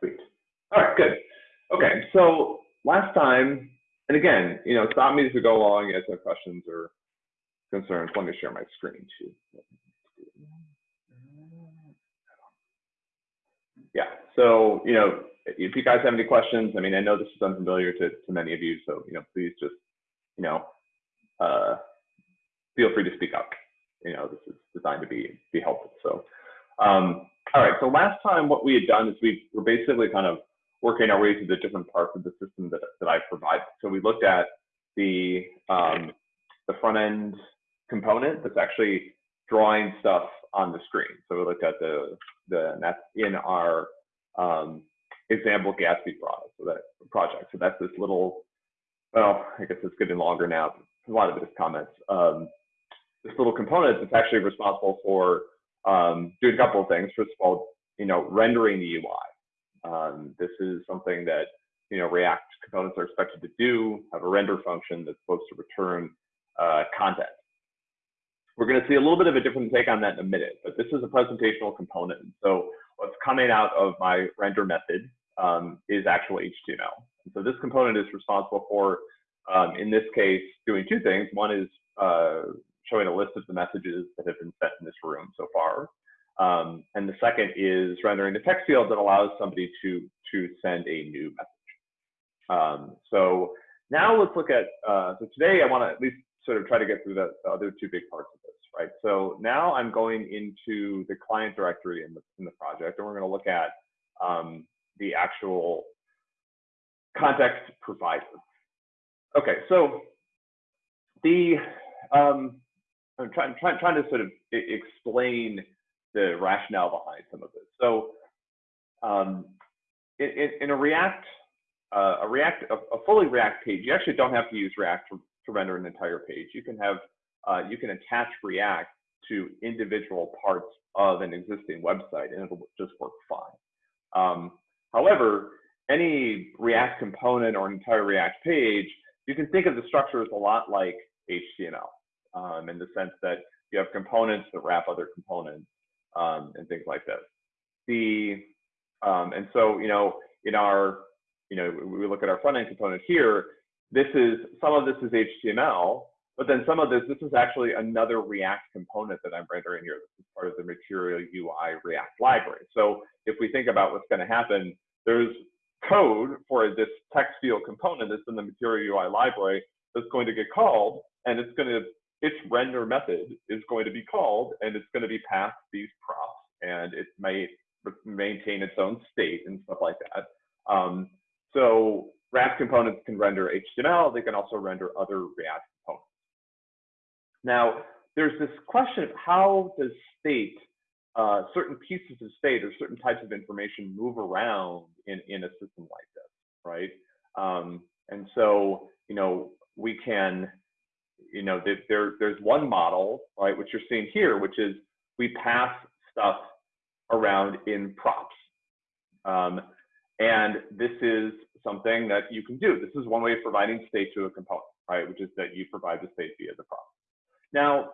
Sweet. All right, good. Okay, so last time, and again, you know, stop me as we go along. Guys have questions or concerns. Let me share my screen too. Yeah, so, you know, if you guys have any questions, I mean, I know this is unfamiliar to, to many of you, so, you know, please just, you know, uh, feel free to speak up. You know, this is designed to be, be helpful. So, um, all right, so last time what we had done is we were basically kind of working our way through the different parts of the system that, that I provide. So we looked at the, um, the front end component that's actually drawing stuff on the screen. So we looked at the, the that's in our um, example Gatsby product, so that project. So that's this little, well, I guess it's getting longer now. A lot of it is comments. Um, this little component that's actually responsible for um, doing a couple of things. First of all, you know, rendering the UI. Um, this is something that you know React components are expected to do. Have a render function that's supposed to return uh, content. We're going to see a little bit of a different take on that in a minute, but this is a presentational component. So what's coming out of my render method um, is actual HTML. And so this component is responsible for, um, in this case, doing two things. One is uh, showing a list of the messages that have been sent in this room so far. Um, and the second is rendering a text field that allows somebody to, to send a new message. Um, so now let's look at, uh, so today I want to at least sort of try to get through the, the, other two big parts of this, right? So now I'm going into the client directory in the, in the project, and we're going to look at um, the actual context provider. Okay, so the um, I'm trying, trying, trying to sort of explain the rationale behind some of this. So um, in, in, a React, uh, a React, a, a, fully React page, you actually don't have to use React to, to render an entire page. You can have, uh, you can attach React to individual parts of an existing website and it'll just work fine. Um, however, any React component or an entire React page, you can think of the structure as a lot like HTML um, in the sense that you have components that wrap other components um, and things like this. The um, and so you know in our you know we look at our front end component here. This is some of this is HTML, but then some of this this is actually another React component that I'm rendering here. This is part of the Material UI React library. So if we think about what's going to happen, there's code for this text field component that's in the Material UI library that's going to get called, and it's going to its render method is going to be called and it's going to be passed these props and it may maintain its own state and stuff like that. Um, so React components can render HTML. They can also render other React components. Now, there's this question of how does state, uh, certain pieces of state or certain types of information move around in, in a system like this, right? Um, and so, you know, we can you know, there, there's one model, right, which you're seeing here, which is we pass stuff around in props. Um, and this is something that you can do. This is one way of providing state to a component, right, which is that you provide the state via the prop. Now,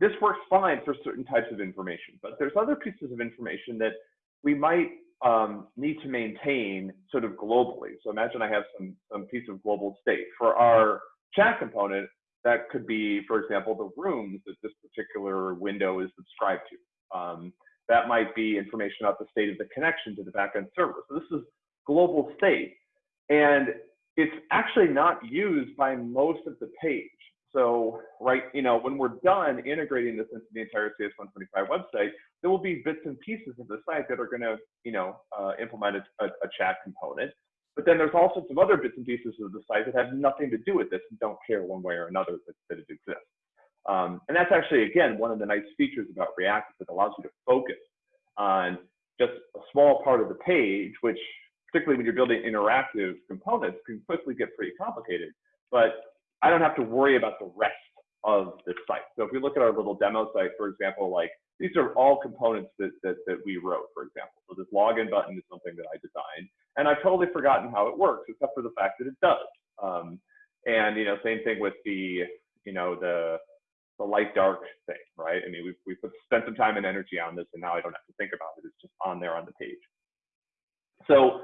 this works fine for certain types of information, but there's other pieces of information that we might um, need to maintain sort of globally. So imagine I have some, some piece of global state. For our chat component, that could be, for example, the rooms that this particular window is subscribed to. Um, that might be information about the state of the connection to the backend server. So this is global state. And it's actually not used by most of the page. So, right, you know, when we're done integrating this into the entire CS125 website, there will be bits and pieces of the site that are going to, you know, uh, implement a, a, chat component. But then there's all sorts of other bits and pieces of the site that have nothing to do with this and don't care one way or another that, that it exists. Um, and that's actually, again, one of the nice features about React is it allows you to focus on just a small part of the page, which particularly when you're building interactive components can quickly get pretty complicated. But I don't have to worry about the rest of the site. So if we look at our little demo site, for example, like these are all components that, that, that we wrote, for example. So this login button is something that I designed. And I've totally forgotten how it works, except for the fact that it does. Um, and you know, same thing with the, you know, the the light dark thing, right? I mean, we've we spent some time and energy on this, and now I don't have to think about it. It's just on there on the page. So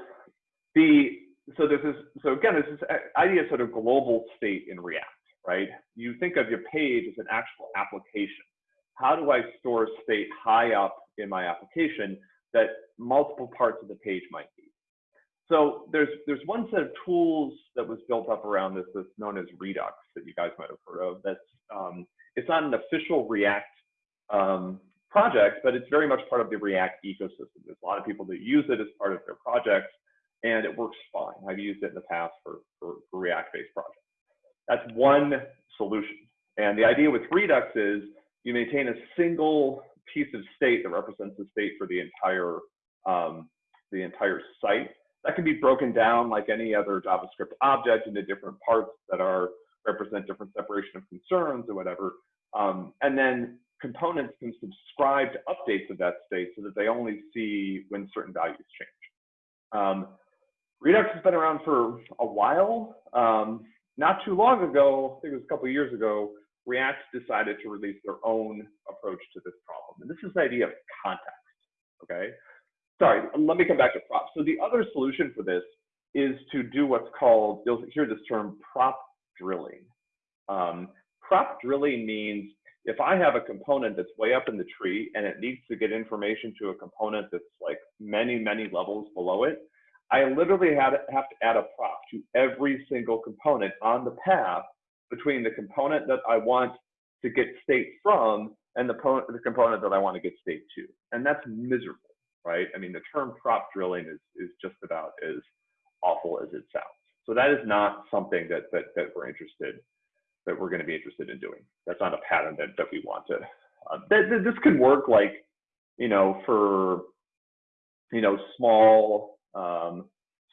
the so this is so again this is idea of sort of global state in React, right? You think of your page as an actual application. How do I store state high up in my application that multiple parts of the page might be? So there's there's one set of tools that was built up around this that's known as Redux that you guys might have heard of. That's um, it's not an official React um, project, but it's very much part of the React ecosystem. There's a lot of people that use it as part of their projects, and it works fine. I've used it in the past for, for, for React-based projects. That's one solution. And the idea with Redux is you maintain a single piece of state that represents the state for the entire um, the entire site. That can be broken down like any other JavaScript object into different parts that are represent different separation of concerns or whatever. Um, and then components can subscribe to updates of that state so that they only see when certain values change. Um, Redux has been around for a while. Um, not too long ago, I think it was a couple years ago, React decided to release their own approach to this problem. And this is the idea of context, okay? Sorry, let me come back to props. So the other solution for this is to do what's called, you'll hear this term, prop drilling. Um, prop drilling means if I have a component that's way up in the tree and it needs to get information to a component that's like many, many levels below it, I literally have, to add a prop to every single component on the path between the component that I want to get state from and the, the component that I want to get state to. And that's miserable, right? I mean, the term prop drilling is, is just about as awful as it sounds. So that is not something that, that, that we're interested that we're going to be interested in doing. That's not a pattern that, that we want to. Uh, this can work like, you know, for, you know, small, um,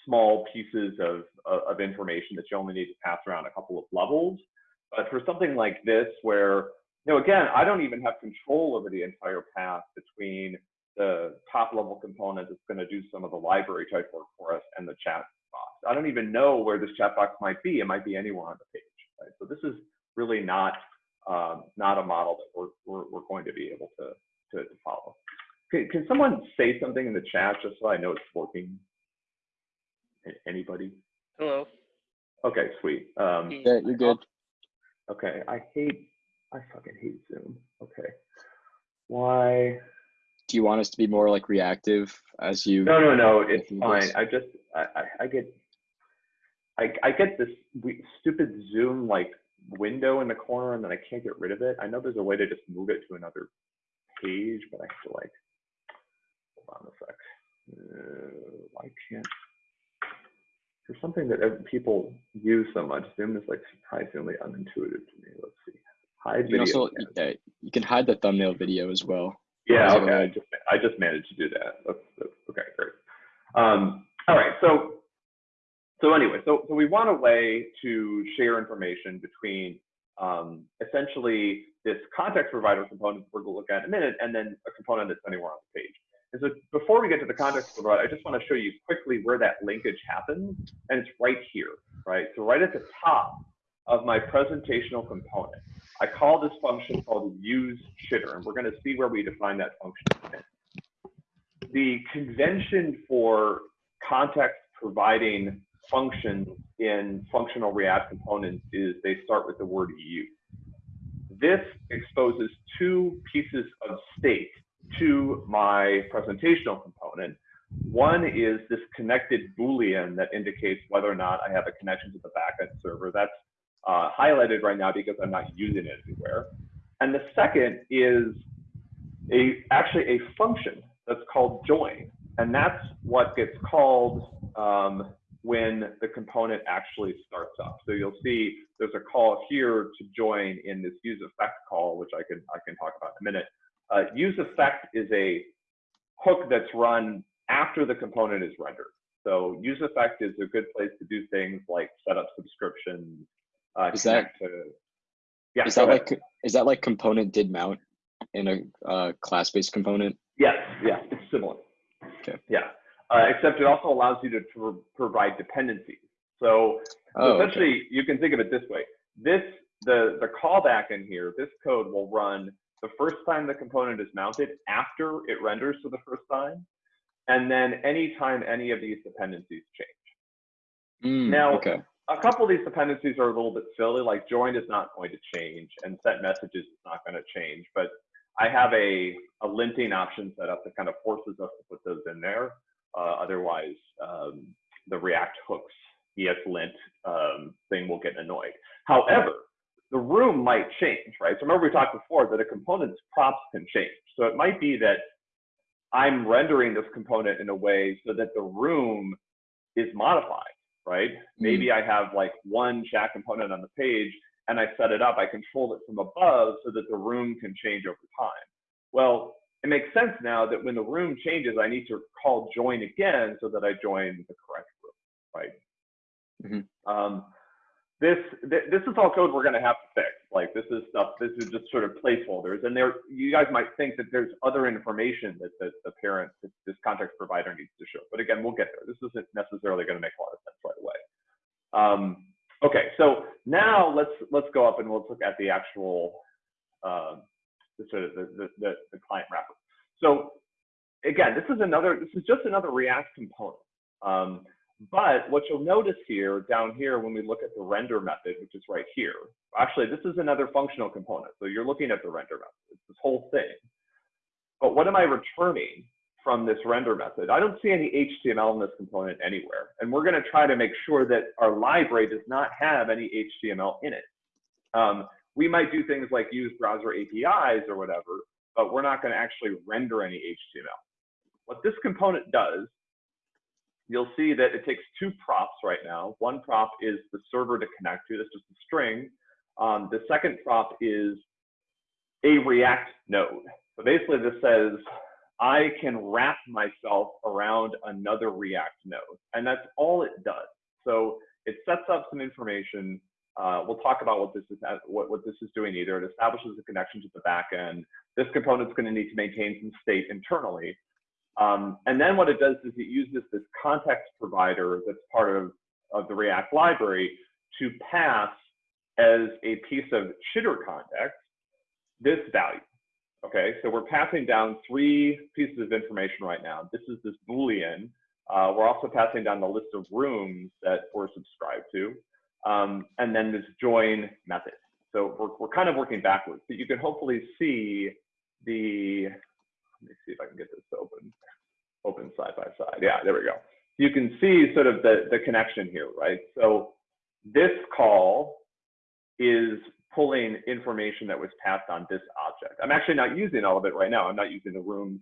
small pieces of, of information that you only need to pass around a couple of levels. But for something like this, where, you know, again, I don't even have control over the entire path between the top level component that's going to do some of the library type work for us and the chat box. I don't even know where this chat box might be. It might be anywhere on the page. Right? So this is really not um, not a model that we're, we're, we're going to be able to, to, to follow. Can, can someone say something in the chat just so I know it's working? Anybody? Hello. Okay, sweet. Um, yeah, you're good. Okay, I hate, I fucking hate Zoom. Okay. Why? Do you want us to be more like reactive as you? No, no, no, it's fine. I just, I, I, get I, I get this stupid Zoom like window in the corner and then I can't get rid of it. I know there's a way to just move it to another page, but I have to like, hold on a sec. Uh, why can't, there's something that people use so much. Zoom is like surprisingly unintuitive to me. Let's see. Hide you video. Also, yeah, you can hide the thumbnail video as well. Yeah, okay. I just, I just managed to do that. That's, that's, okay, great. Um, all right, so so anyway, so, so we want a way to share information between um, essentially this context provider component we're going to look at in a minute, and then a component that's anywhere on the page. And so before we get to the context provider, I just want to show you quickly where that linkage happens, and it's right here, right? So right at the top of my presentational component, I call this function called use chitter, and we're going to see where we define that function. The convention for context providing functions in functional React components is they start with the word use. This exposes two pieces of state to my presentational component. One is this connected Boolean that indicates whether or not I have a connection to the backend server. That's uh, highlighted right now because I'm not using it anywhere. And the second is a actually a function that's called join. And that's what gets called um, when the component actually starts up. So you'll see there's a call here to join in this use effect call, which I can, I can talk about in a minute. Uh, use effect is a hook that's run after the component is rendered. So use effect is a good place to do things like set up subscriptions. Uh, is that to, yeah? Is that ahead. like is that like component did mount in a uh, class-based component? Yes, yeah, it's similar. Okay. Yeah uh, except it also allows you to, to provide dependencies. So, oh, essentially, okay. you can think of it this way. This the the callback in here. This code will run the first time the component is mounted after it renders for the first time, and then anytime any of these dependencies change. Mm, Now, okay. A couple of these dependencies are a little bit silly, like join is not going to change and set messages is not going to change, but I have a, a linting option set up that kind of forces us to put those in there. Uh, otherwise, um, the React hooks ESLint um, thing will get annoyed. However, the room might change, right? So remember we talked before that a component's props can change. So it might be that I'm rendering this component in a way so that the room is modified, right? Maybe I have like one chat component on the page and I set it up, I control it from above so that the room can change over time. Well, it makes sense now that when the room changes, I need to call join again so that I join the correct room, right? Mhm. Um, this th- this is all code we're going to have to fix. Like this is stuff. This is just sort of placeholders, and there you guys might think that there's other information that, that the parent, that this context provider needs to show. But again, we'll get there. This isn't necessarily going to make a lot of sense right away. Um, okay, so now let's let's go up and let's look at the actual um, the sort of the, the, the, the client wrapper. So again, this is another. This is just another React component. Um, but what you'll notice here, down here, when we look at the render method, which is right here, actually, this is another functional component. So you're looking at the render method, it's this whole thing. But what am I returning from this render method? I don't see any HTML in this component anywhere. And we're going to try to make sure that our library does not have any HTML in it. Um, we might do things like use browser APIs or whatever, but we're not going to actually render any HTML. What this component does you'll see that it takes two props right now. One prop is the server to connect to, that's just a string. Um, the second prop is a React node. So basically this says, I can wrap myself around another React node. And that's all it does. So it sets up some information. Uh, we'll talk about what this is what, what this is doing either. It establishes a connection to the backend. This component's going to need to maintain some state internally. Um, and then what it does is it uses this context provider that's part of, of the React library to pass as a piece of chitter context this value. Okay, so we're passing down three pieces of information right now. This is this Boolean. Uh, we're also passing down the list of rooms that we're subscribed to, um, and then this join method. So we're, we're kind of working backwards, but you can hopefully see the let me see if I can get this open, open side by side. Yeah, there we go. You can see sort of the, the connection here, right? So this call is pulling information that was passed on this object. I'm actually not using all of it right now. I'm not using the room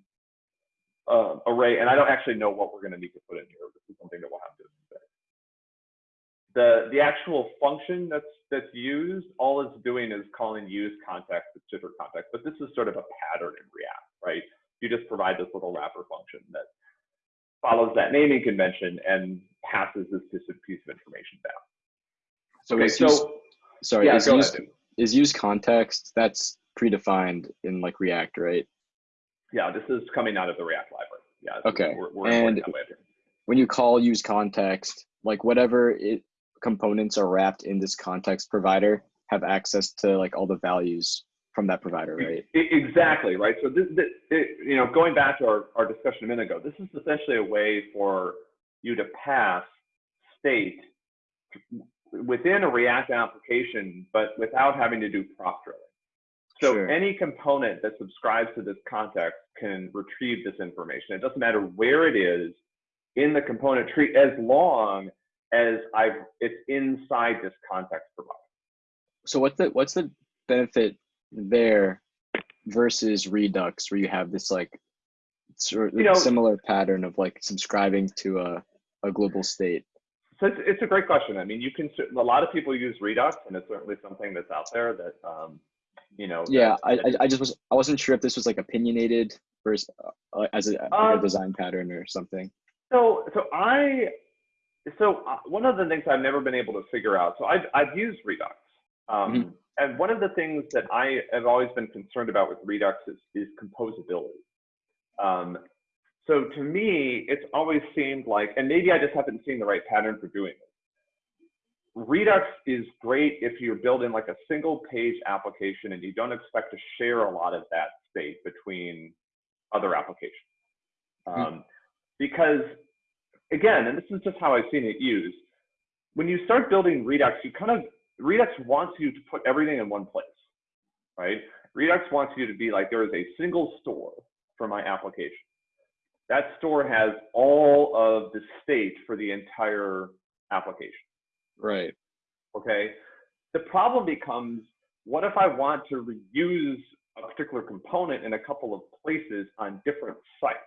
uh, array, and I don't actually know what we're going to need to put in here. This is something that we'll have to fix. The, the actual function that's, that's used, all it's doing is calling use context with chitter context, but this is sort of a pattern in React, right? You just provide this little wrapper function that follows that naming convention and passes this piece of information down. So Okay, so use, sorry, yeah, is use, ahead. is use context that's predefined in like React, right? Yeah, this is coming out of the React library. Yeah. Okay, We're, we're and- importing that way up here. When you call use context, like whatever it components are wrapped in this context provider have access to like all the values from that provider, right? Exactly, right? So this, this it, you know, going back to our, our discussion a minute ago, this is essentially a way for you to pass state within a React application, but without having to do prop drilling. So Sure. any component that subscribes to this context can retrieve this information. It doesn't matter where it is in the component tree, as long as I've it's inside this context provider. So what's the what's the benefit there versus Redux, where you have this like sort of You know- similar pattern of like subscribing to a a global state? So it's, it's a great question. I mean, you can, a lot of people use Redux and it's certainly something that's out there that, um, you know. Yeah, that- I, I I just was I wasn't sure if this was like opinionated versus uh, as a, like a Um, design pattern or something. So, so I, so uh, one of the things I've never been able to figure out. So I've I've used Redux, um, Mhm. And one of the things that I have always been concerned about with Redux is is composability. Um, so to me, it's always seemed like, and maybe I just haven't seen the right pattern for doing this. Redux is great if you're building like a single page application and you don't expect to share a lot of that state between other applications. Hmm. Um, because again, and this is just how I've seen it used, when you start building Redux, you kind of, Redux wants you to put everything in one place, right? Redux wants you to be like, there is a single store for my application. That store has all of the state for the entire application. Right. Okay. The problem becomes what if I want to reuse a particular component in a couple of places on different sites?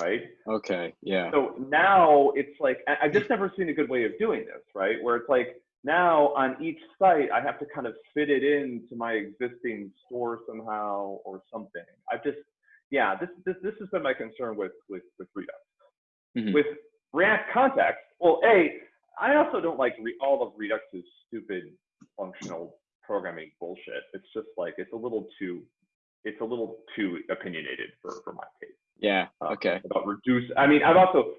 Right. Okay. Yeah. So now it's like, I've just never seen a good way of doing this, right? Where it's like now on each site, I have to kind of fit it into my existing store somehow or something. I've just, yeah, this, this, this has been my concern with, with, with Redux. Mhm. With React context, well, A, I also don't like re- all of Redux's stupid functional programming bullshit. It's just like, it's a little too, it's a little too opinionated for, for my taste Yeah. uh, Okay. about reduce. I mean, I've also,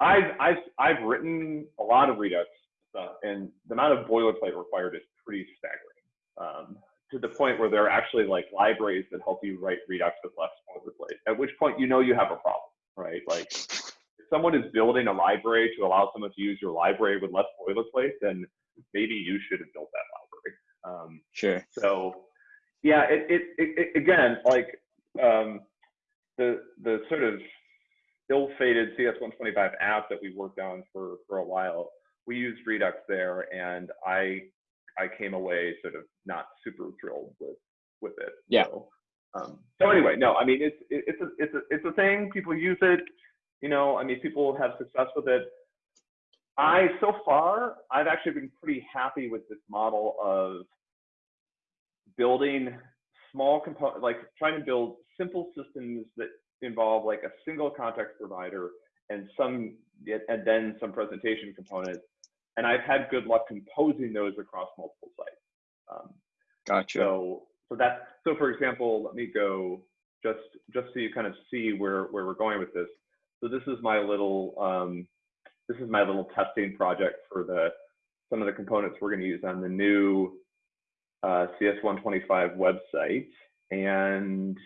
I've, I've, I've written a lot of Redux stuff, and the amount of boilerplate required is pretty staggering. Um, to the point where there are actually like libraries that help you write Redux with less boilerplate. At which point, you know you have a problem, right? Like, if someone is building a library to allow someone to use your library with less boilerplate, then maybe you should have built that library. Um, Sure. so, yeah, it, it, it, it again, like um, the the sort of ill-fated CS125 app that we worked on for for a while. We used Redux there, and I I came away sort of not super thrilled with with it. Yeah. So, um, so anyway, no, I mean it's it's a it's a it's a thing. People use it. You know, I mean, people have success with it. I so far, I've actually been pretty happy with this model of building small component, like trying to build simple systems that involve like a single context provider and some, and then some presentation components. And I've had good luck composing those across multiple sites. Um, Gotcha. so, so that, so for example, let me go just, just so you kind of see where, where we're going with this. So this is my little, um, this is my little testing project for the, some of the components we're going to use on the new uh, CS125 website. And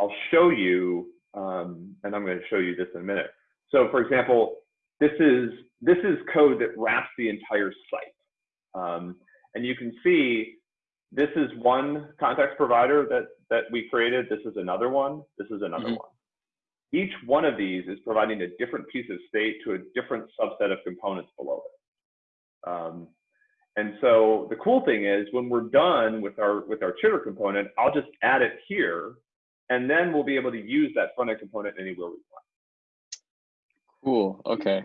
I'll show you, um, and I'm going to show you this in a minute. So for example, this is, this is code that wraps the entire site. Um, and you can see this is one context provider that, that we created. This is another one. This is another Mhm. one. Each one of these is providing a different piece of state to a different subset of components below it. Um, and so the cool thing is when we're done with our with our chitter component, I'll just add it here, and then we'll be able to use that front end component anywhere we want. Cool. Okay.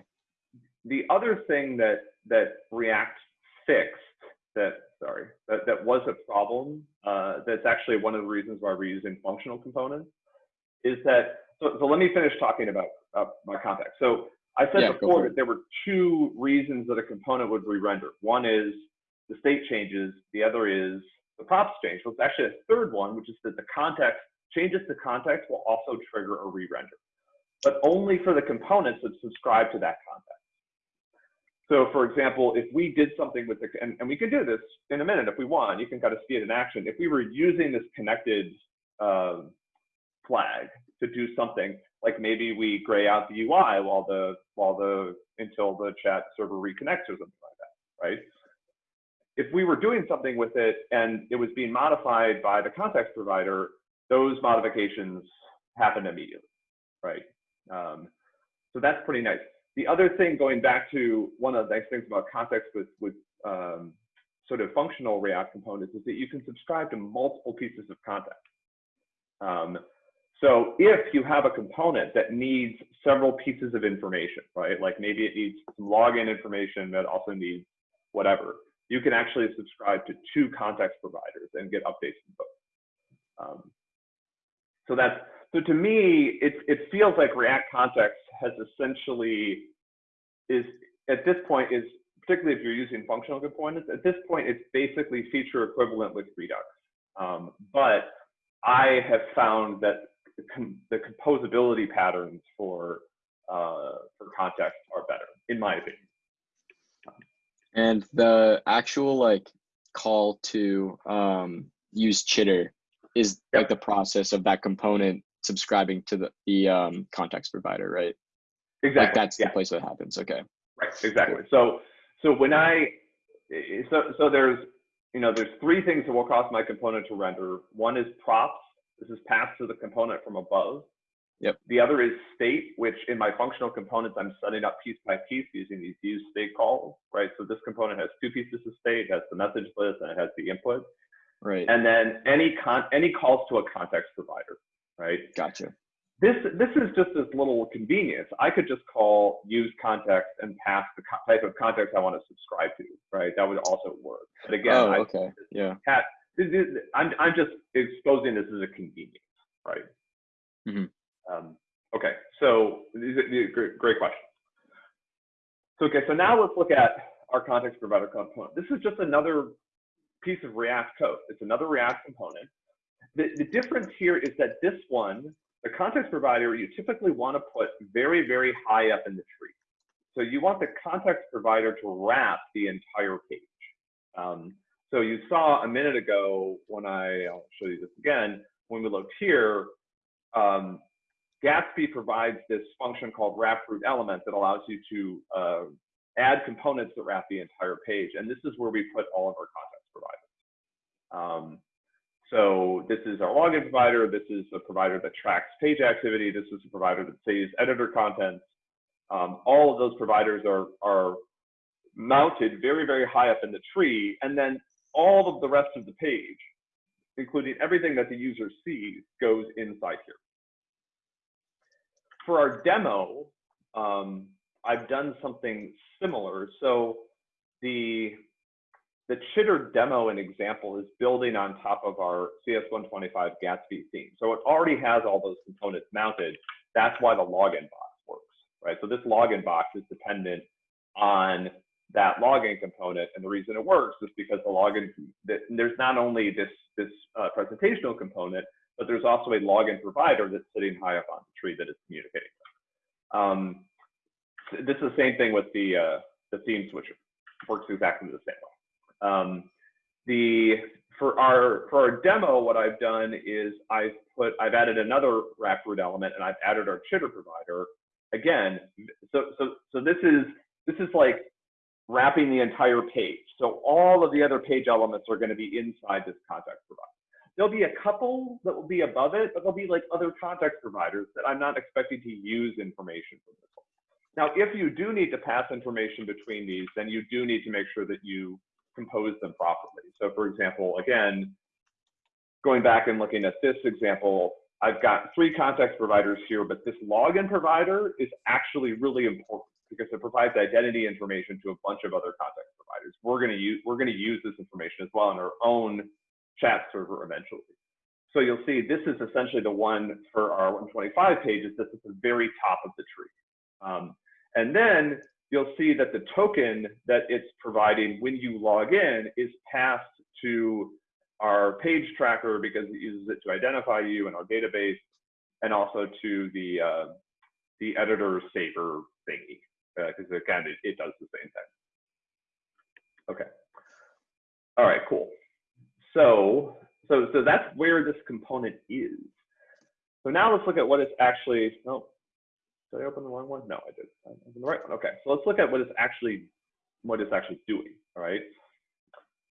The other thing that that React fixed that sorry that, that was a problem uh, that's actually one of the reasons why we're using functional components is that so, so let me finish talking about uh, my context. So I said Yeah, before that there were two reasons that a component would re-render. One is the state changes. The other is the props change. So it's actually a third one, which is that the context changes to context will also trigger a re-render, but only for the components that subscribe to that context. So for example, if we did something with the, and, and we can do this in a minute if we want, you can kind of see it in action. If we were using this connected um, flag to do something, like maybe we gray out the UI while the, while the, until the chat server reconnects or something like that, right? If we were doing something with it and it was being modified by the context provider, those modifications happen immediately, right? Um, so that's pretty nice. The other thing, going back to one of the nice things about context with, with um, sort of functional React components is that you can subscribe to multiple pieces of context. Um, so if you have a component that needs several pieces of information, right? Like maybe it needs some login information that also needs whatever, you can actually subscribe to two context providers and get updates from both. Um, so that's so to me, it it feels like React Context has essentially is at this point is particularly if you're using functional components. At this point, it's basically feature equivalent with Redux. Um, but I have found that the, com the composability patterns for uh, for context are better, in my opinion. And the actual like call to um, use chitter is like the process of that component subscribing to the, the um, context provider, right? exactly. Like that's yeah. the place that happens. Okay. Right, exactly. So, so when I, so, so there's, you know, there's three things that will cause my component to render. One is props. This is passed to the component from above. Yep. The other is state, which in my functional components, I'm setting up piece by piece using these use state calls, right? So this component has two pieces of state, it has the message list, and it has the input. Right. And then any con any calls to a context provider, right? Gotcha. This this is just this little convenience. I could just call use context and pass the type of context I want to subscribe to, right? That would also work. But again, oh, I, okay. Yeah. cat, this is- I'm I'm just exposing this as a convenience, right? Mhm. Um, okay, so these are, these are great, great questions. So okay, so now let's look at our context provider component. This is just another piece of React code. It's another React component. The, the difference here is that this one, the context provider, you typically want to put very, very high up in the tree. So you want the context provider to wrap the entire page. Um, so you saw a minute ago when I, I'll show you this again, when we looked here, um, Gatsby provides this function called wrap root element that allows you to uh, add components that wrap the entire page. And this is where we put all of our context providers. Um, so this is our login provider. This is a provider that tracks page activity. This is a provider that saves editor contents. Um, all of those providers are, are mounted very, very high up in the tree. And then all of the rest of the page, including everything that the user sees, goes inside here. For our demo, um, I've done something similar. So the the Chitter demo and example is building on top of our CS125 Gatsby theme. So it already has all those components mounted. That's why the login box works, right? So this login box is dependent on that login component. And the reason it works is because the login, there's not only this, this uh, presentational component, but there's also a login provider that's sitting high up on the tree that is communicating with. Um, this is the same thing with the, uh, the theme switcher. Works exactly the same way. Um, the for our for our demo, what I've done is I've put I've added another wrap root element and I've added our chitter provider again. So so so this is this is like wrapping the entire page. So all of the other page elements are going to be inside this context provider. There'll be a couple that will be above it, but there'll be like other context providers that I'm not expecting to use information from this one. Now, if you do need to pass information between these, then you do need to make sure that you compose them properly. So for example, again, going back and looking at this example, I've got three context providers here, but this login provider is actually really important because it provides identity information to a bunch of other context providers. We're going to use we're going to use this information as well in our own chat server eventually. So you'll see this is essentially the one for our 125 pages. This is the very top of the tree. Um, and then you'll see that the token that it's providing when you log in is passed to our page tracker because it uses it to identify you in our database and also to the uh, the editor saver thingy because uh, again it, it does the same thing. Okay. All right, cool. So so so that's where this component is. So now let's look at what it's actually. Oh, did I open the wrong one? No, I did. I opened the right one. Okay, so let's look at what it's actually what it's actually doing. All right.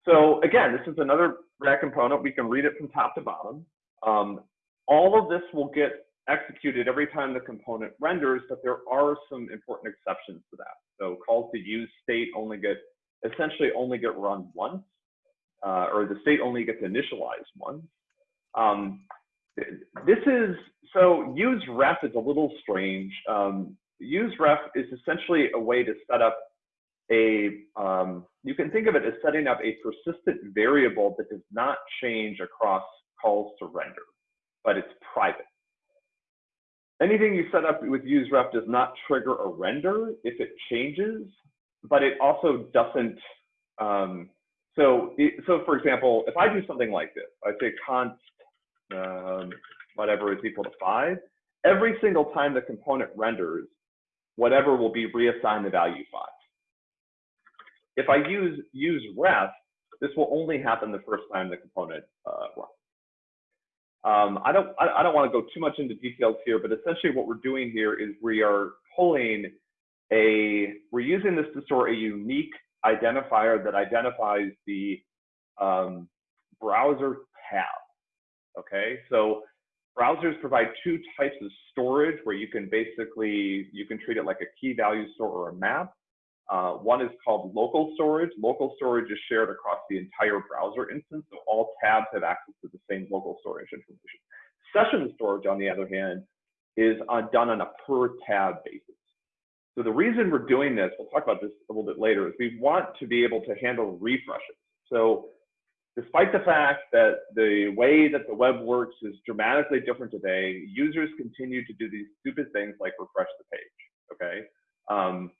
So again, this is another React component. We can read it from top to bottom. Um, all of this will get executed every time the component renders, but there are some important exceptions to that. So calls to use state only get essentially only get run once, uh, or the state only gets initialized once. Um, this is so use ref is a little strange. Um, use ref is essentially a way to set up a um, you can think of it as setting up a persistent variable that does not change across calls to render, but it's private. Anything you set up with use ref does not trigger a render if it changes, but it also doesn't. Um, so, so for example, if I do something like this, I say const um, whatever is equal to five, every single time the component renders, whatever will be reassigned the value five. If I use use ref, this will only happen the first time the component uh, runs. Um, I don't I, I don't want to go too much into details here, but essentially what we're doing here is we are pulling a, we're using this to store a unique identifier that identifies the um, browser tab. Okay, so browsers provide two types of storage where you can basically, you can treat it like a key value store or a map. Uh, one is called local storage. Local storage is shared across the entire browser instance, so all tabs have access to the same local storage information. Session storage, on the other hand, is on, done on a per tab basis. So the reason we're doing this, we'll talk about this a little bit later, is we want to be able to handle refreshes. So despite the fact that the way that the web works is dramatically different today, users continue to do these stupid things like refresh the page, okay? Um,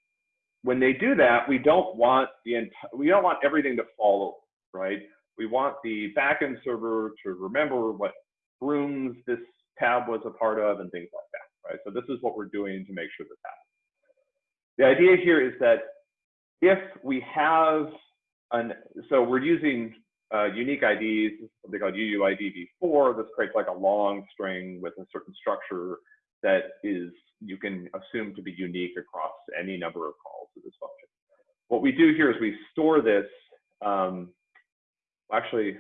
when they do that, we don't want the we don't want everything to fall over, right? We want the backend server to remember what rooms this tab was a part of and things like that, right? So this is what we're doing to make sure that happens. The idea here is that if we have an, so we're using uh, unique IDs, something called UUID v4. This creates like a long string with a certain structure that is you can assume to be unique across any number of calls to this function. What we do here is we store this. Um, actually,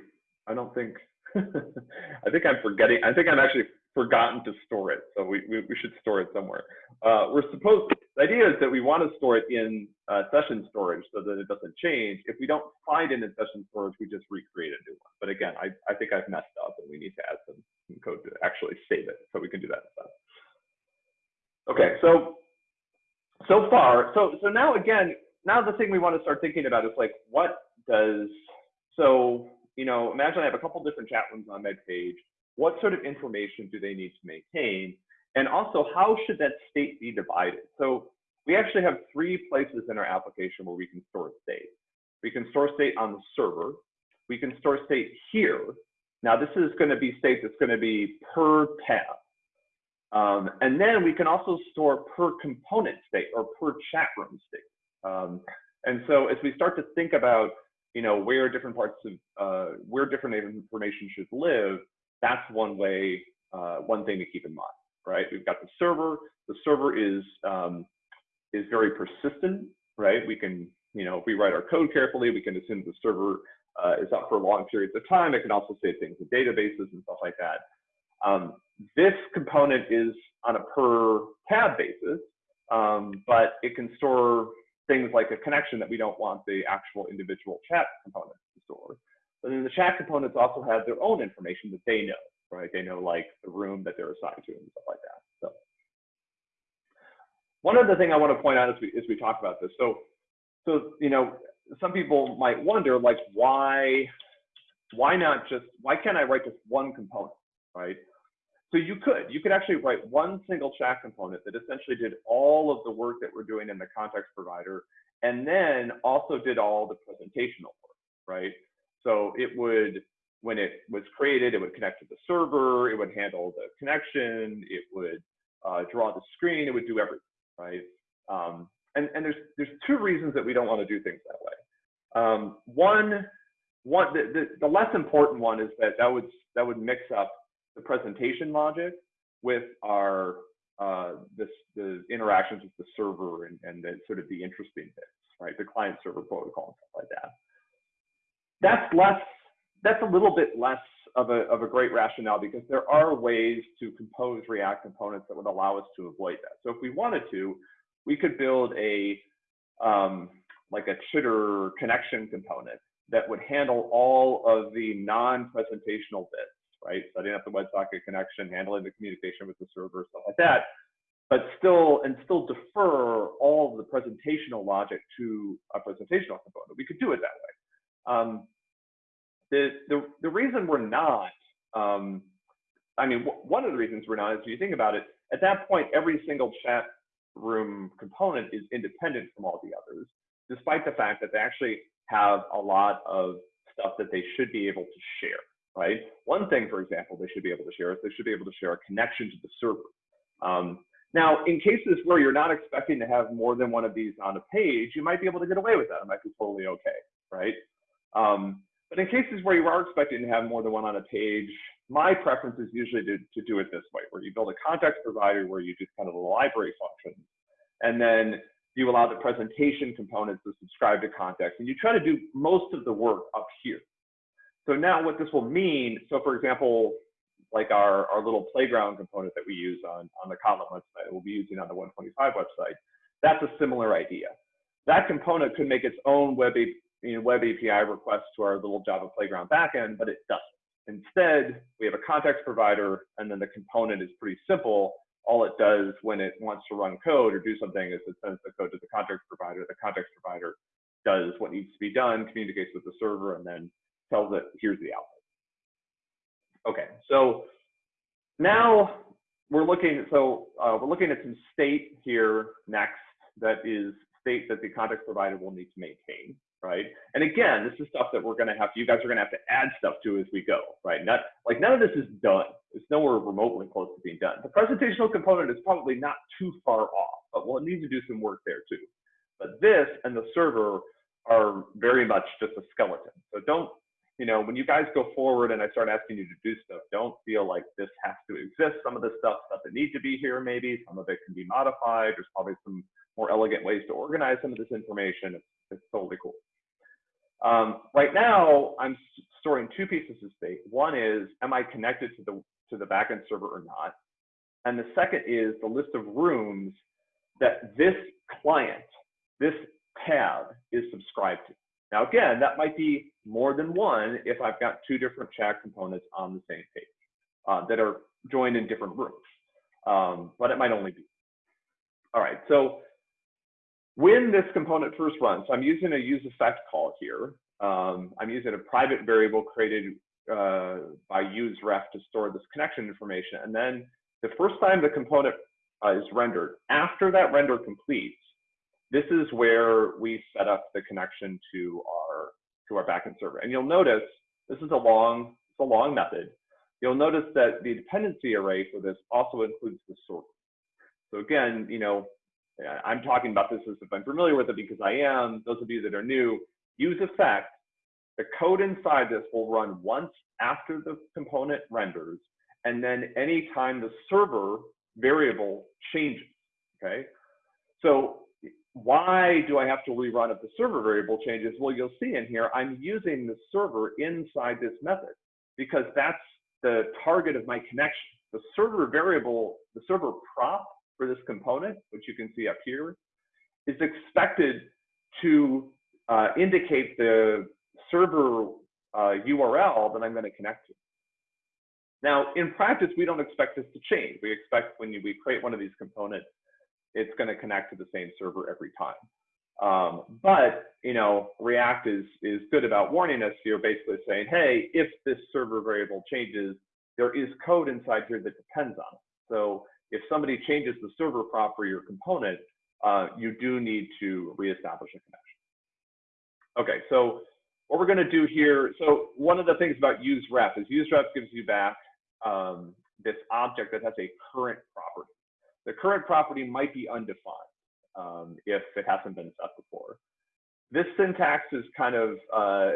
I don't think, I think I'm forgetting, I think I'm actually forgotten to store it. So we, we, we should store it somewhere. Uh, we're supposed, the idea is that we want to store it in uh, session storage so that it doesn't change. If we don't find it in session storage, we just recreate a new one. But again, I, I think I've messed up and we need to add some some code to actually save it so we can do that instead. Okay, so so far, so so now again, now the thing we want to start thinking about is like, what does so you know? Imagine I have a couple different chat rooms on my page. What sort of information do they need to maintain? And also, how should that state be divided? So we actually have three places in our application where we can store state. We can store state on the server. We can store state here. Now this is going to be state that's going to be per tab. Um, and then we can also store per component state or per chat room state. Um, and so as we start to think about, you know, where different parts of, uh, where different information should live, that's one way, uh, one thing to keep in mind, right? We've got the server. The server is, um, is very persistent, right? We can, you know, if we write our code carefully, we can assume the server uh, is up for long periods of time. It can also save things in databases and stuff like that. Um, this component is on a per tab basis, um, but it can store things like a connection that we don't want the actual individual chat component to store. But then the chat components also have their own information that they know, right? They know like the room that they're assigned to and stuff like that. So one other thing I want to point out as we as we talk about this. So so you know some people might wonder like why why not just why can't I write just one component, right? So you could, you could actually write one single chat component that essentially did all of the work that we're doing in the context provider, and then also did all the presentational work, right? So it would, when it was created, it would connect to the server, it would handle the connection, it would uh, draw the screen, it would do everything, right? Um, and, and there's there's two reasons that we don't want to do things that way. Um, one, one the, the, the less important one is that that would that would mix up the presentation logic with our uh, this the interactions with the server and, and the sort of the interesting bits, right? The client server protocol and stuff like that. That's less, that's a little bit less of a, of a great rationale because there are ways to compose React components that would allow us to avoid that. So if we wanted to, we could build a, um, like a chitter connection component that would handle all of the non-presentational bits right? Setting up the WebSocket connection, handling the communication with the server, stuff like that. But still, and still defer all of the presentational logic to a presentational component. We could do it that way. Um, the, the, the reason we're not, um, I mean, one of the reasons we're not is if you think about it, at that point, every single chat room component is independent from all the others, despite the fact that they actually have a lot of stuff that they should be able to share right? One thing, for example, they should be able to share is they should be able to share a connection to the server. Um, now, in cases where you're not expecting to have more than one of these on a page, you might be able to get away with that. It might be totally okay, right? Um, but in cases where you are expecting to have more than one on a page, my preference is usually to, to do it this way, where you build a context provider where you do kind of the library functions. And then you allow the presentation components to subscribe to context. And you try to do most of the work up here. So now what this will mean, so for example, like our, our little playground component that we use on, on the Kotlin website, we'll be using on the 125 website, that's a similar idea. That component could make its own web, you know, web API requests to our little Java playground backend, but it doesn't. Instead, we have a context provider, and then the component is pretty simple. All it does when it wants to run code or do something is it sends the code to the context provider. The context provider does what needs to be done, communicates with the server, and then tells it, here's the output. Okay, so now we're looking, so uh, we're looking at some state here next that is state that the context provider will need to maintain right? And again, this is stuff that we're going to have, you guys are going to have to add stuff to as we go, right? Not like none of this is done. It's nowhere remotely close to being done. The presentational component is probably not too far off, but we'll need to do some work there too. But this and the server are very much just a skeleton. So don't, you know, when you guys go forward and I start asking you to do stuff, don't feel like this has to exist. Some of the stuff doesn't need to be here maybe. Some of it can be modified. There's probably some more elegant ways to organize some of this information. It's, it's totally cool. Um, right now, I'm storing two pieces of state. One is, am I connected to the, to the backend server or not? And the second is the list of rooms that this client, this tab is subscribed to. Now, again, that might be more than one if I've got two different chat components on the same page uh, that are joined in different rooms, um, but it might only be. All right, so when this component first runs, I'm using a use effect call here. Um, I'm using a private variable created uh, by useref to store this connection information. And then the first time the component uh, is rendered, after that render completes, this is where we set up the connection to our to our backend server. And you'll notice this is a long it's a long method. You'll notice that the dependency array for this also includes the server. So again, you know, I'm talking about this as if I'm familiar with it because I am. Those of you that are new, use effect. The code inside this will run once after the component renders, and then anytime the server variable changes, okay? So why do I have to rerun if the server variable changes? Well, you'll see in here, I'm using the server inside this method because that's the target of my connection. The server variable, the server prop for this component, which you can see up here, is expected to uh, indicate the server uh, URL that I'm going to connect to. Now, in practice, we don't expect this to change. We expect when you, we create one of these components, it's going to connect to the same server every time. Um, but you know, React is is good about warning us here, basically saying, hey, if this server variable changes, there is code inside here that depends on it. So if somebody changes the server prop for your component, uh, you do need to reestablish a connection. Okay, so what we're going to do here, so one of the things about useRef is useRef gives you back um, this object that has a current property. The current property might be undefined um, if it hasn't been set before. This syntax is kind of, uh,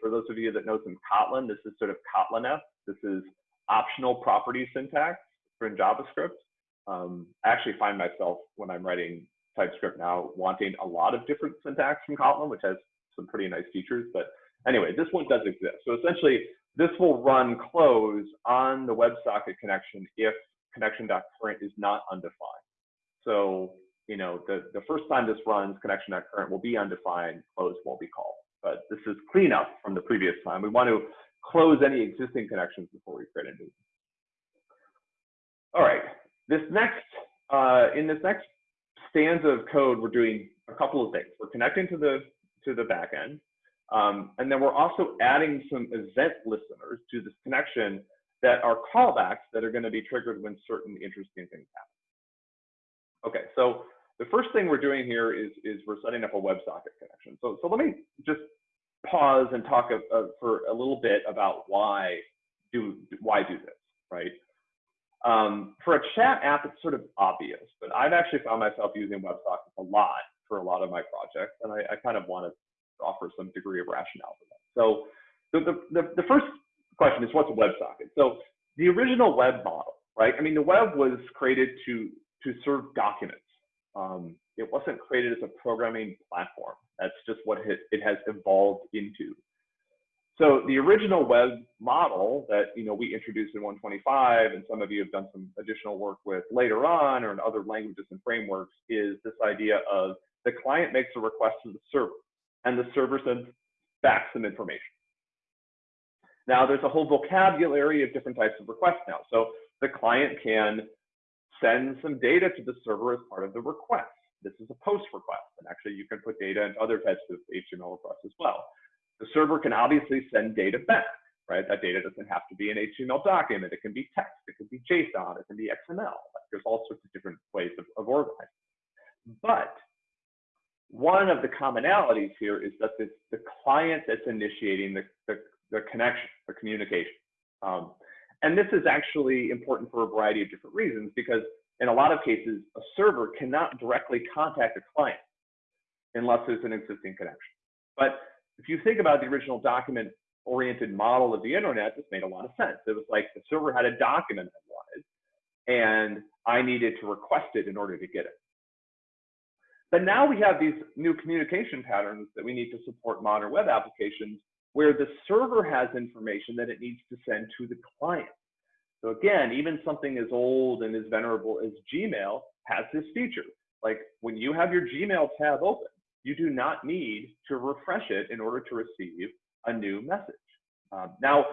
for those of you that know some Kotlin, this is sort of Kotlin-esque. This is optional property syntax for in JavaScript. Um, I actually find myself when I'm writing TypeScript now wanting a lot of different syntax from Kotlin, which has some pretty nice features. But anyway, this one does exist. So essentially, this will run close on the WebSocket connection if connection.current is not undefined. So, you know, the, the first time this runs, connection.current will be undefined, close won't be called. But this is cleanup from the previous time. We want to close any existing connections before we create a new. One. All right, this next, uh, in this next stanza of code, we're doing a couple of things. We're connecting to the to the backend, um, and then we're also adding some event listeners to this connection that are callbacks that are going to be triggered when certain interesting things happen. Okay, so the first thing we're doing here is is we're setting up a WebSocket connection. So so let me just pause and talk a, a, for a little bit about why do why do this, right? Um, for a chat app, it's sort of obvious, but I've actually found myself using WebSockets a lot for a lot of my projects, and I, I kind of want to offer some degree of rationale for that. So the, the, the first question is what's a WebSocket? So the original web model, right? I mean, the web was created to, to serve documents. Um, It wasn't created as a programming platform. That's just what it, it has evolved into. So the original web model that you know we introduced in 125, and some of you have done some additional work with later on, or in other languages and frameworks, is this idea of the client makes a request to the server, and the server sends back some information. Now there's a whole vocabulary of different types of requests now. So the client can send some data to the server as part of the request. This is a post request, and actually you can put data into other types of HTML requests as well. The server can obviously send data back, right? That data doesn't have to be an HTML document. It can be text, it can be JSON, it can be XML. Like there's all sorts of different ways of, of organizing. But one of the commonalities here is that it's the client that's initiating the, the, the connection, the communication. Um, and this is actually important for a variety of different reasons because in a lot of cases, a server cannot directly contact a client unless there's an existing connection. But if you think about the original document oriented model of the internet, this made a lot of sense. It was like the server had a document I wanted, and I needed to request it in order to get it. But now we have these new communication patterns that we need to support modern web applications where the server has information that it needs to send to the client. So again, even something as old and as venerable as Gmail has this feature. Like when you have your Gmail tab open, you do not need to refresh it in order to receive a new message. Um, now,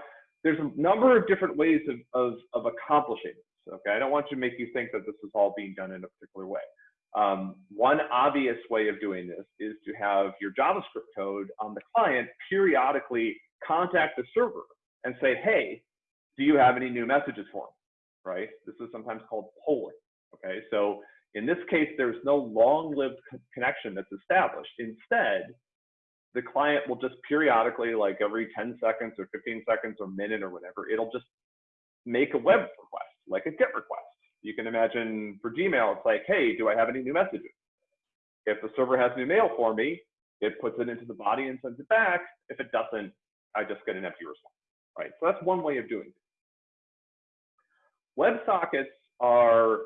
there's a number of different ways of, of, of accomplishing this. Okay, I don't want to make you think that this is all being done in a particular way. Um, one obvious way of doing this is to have your JavaScript code on the client periodically contact the server and say, hey, do you have any new messages for me? Right? This is sometimes called polling. Okay, so in this case, there's no long-lived connection that's established. Instead, the client will just periodically, like every 10 seconds or 15 seconds or minute or whatever, it'll just make a web request, like a GET request you can imagine for Gmail, it's like, hey, do I have any new messages? If the server has new mail for me, it puts it into the body and sends it back. If it doesn't, I just get an empty response, right? So that's one way of doing it. WebSockets are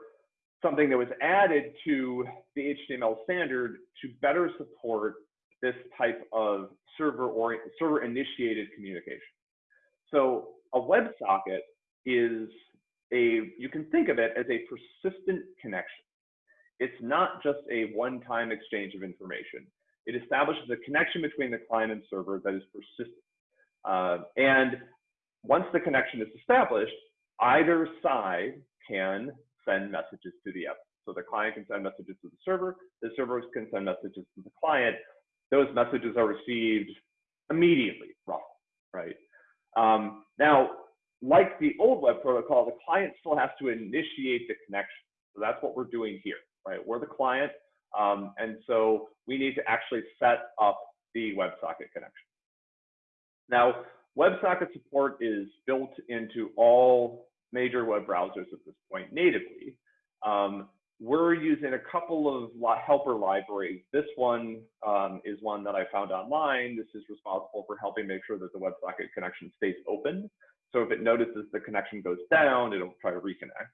something that was added to the HTML standard to better support this type of server or server initiated communication. So a WebSocket is a, you can think of it as a persistent connection. It's not just a one-time exchange of information. It establishes a connection between the client and server that is persistent. Uh, and once the connection is established, either side can send messages to the app. So the client can send messages to the server, the server can send messages to the client. Those messages are received immediately, roughly, right? Um, now, like the old web protocol, the client still has to initiate the connection. So that's what we're doing here, right? We're the client, um, and so we need to actually set up the WebSocket connection. Now, WebSocket support is built into all major web browsers at this point natively. Um, we're using a couple of helper libraries. This one um, is one that I found online. This is responsible for helping make sure that the WebSocket connection stays open. So if it notices the connection goes down, it'll try to reconnect.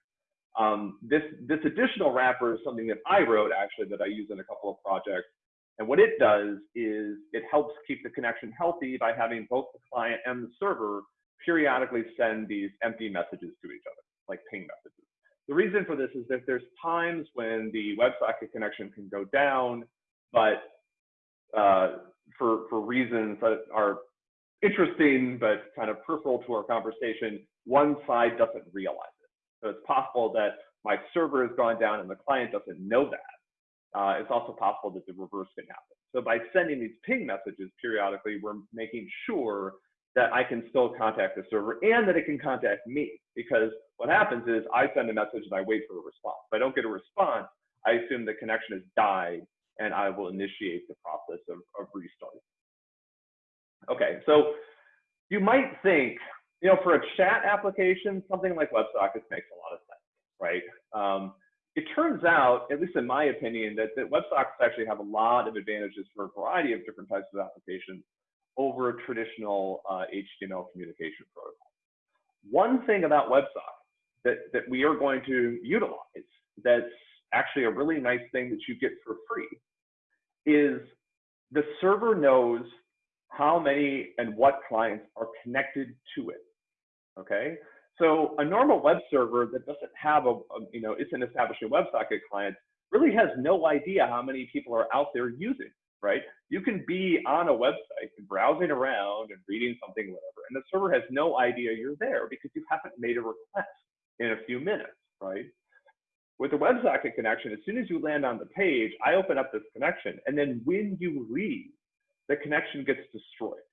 Um, this, this additional wrapper is something that I wrote actually that I use in a couple of projects. And what it does is it helps keep the connection healthy by having both the client and the server periodically send these empty messages to each other, like ping messages. The reason for this is that there's times when the WebSocket connection can go down, but uh, for, for reasons that are interesting, but kind of peripheral to our conversation, one side doesn't realize it. So it's possible that my server has gone down and the client doesn't know that. Uh, it's also possible that the reverse can happen. So by sending these ping messages periodically, we're making sure that I can still contact the server and that it can contact me. Because what happens is I send a message and I wait for a response. If I don't get a response, I assume the connection has died and I will initiate the process of, of restarting. Okay, so you might think, you know, for a chat application, something like WebSockets makes a lot of sense, right? Um, it turns out, at least in my opinion, that, that WebSockets actually have a lot of advantages for a variety of different types of applications over a traditional uh, HTML communication protocol. One thing about WebSockets that, that we are going to utilize that's actually a really nice thing that you get for free, is the server knows how many and what clients are connected to it. Okay, so a normal web server that doesn't have a, a you know isn't establishing WebSocket clients really has no idea how many people are out there using. Right? You can be on a website and browsing around and reading something, whatever, and the server has no idea you're there because you haven't made a request in a few minutes, right? With the WebSocket connection, as soon as you land on the page, I open up this connection, and then when you leave, the connection gets destroyed.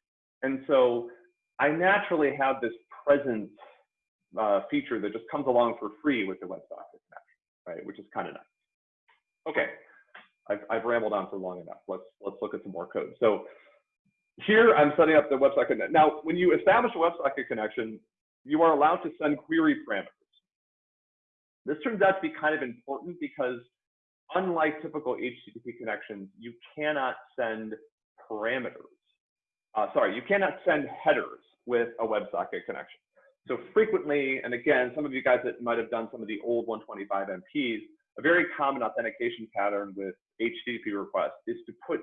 And so I naturally have this presence uh, feature that just comes along for free with the WebSocket connection, right? Which is kind of nice. Okay, I've, I've rambled on for long enough. Let's let's look at some more code. So here I'm setting up the WebSocket. Now, when you establish a WebSocket connection, you are allowed to send query parameters. This turns out to be kind of important because unlike typical HTTP connections, you cannot send parameters. Uh, sorry, you cannot send headers with a WebSocket connection. So frequently, and again, some of you guys that might have done some of the old 125 MPs, a very common authentication pattern with HTTP requests is to put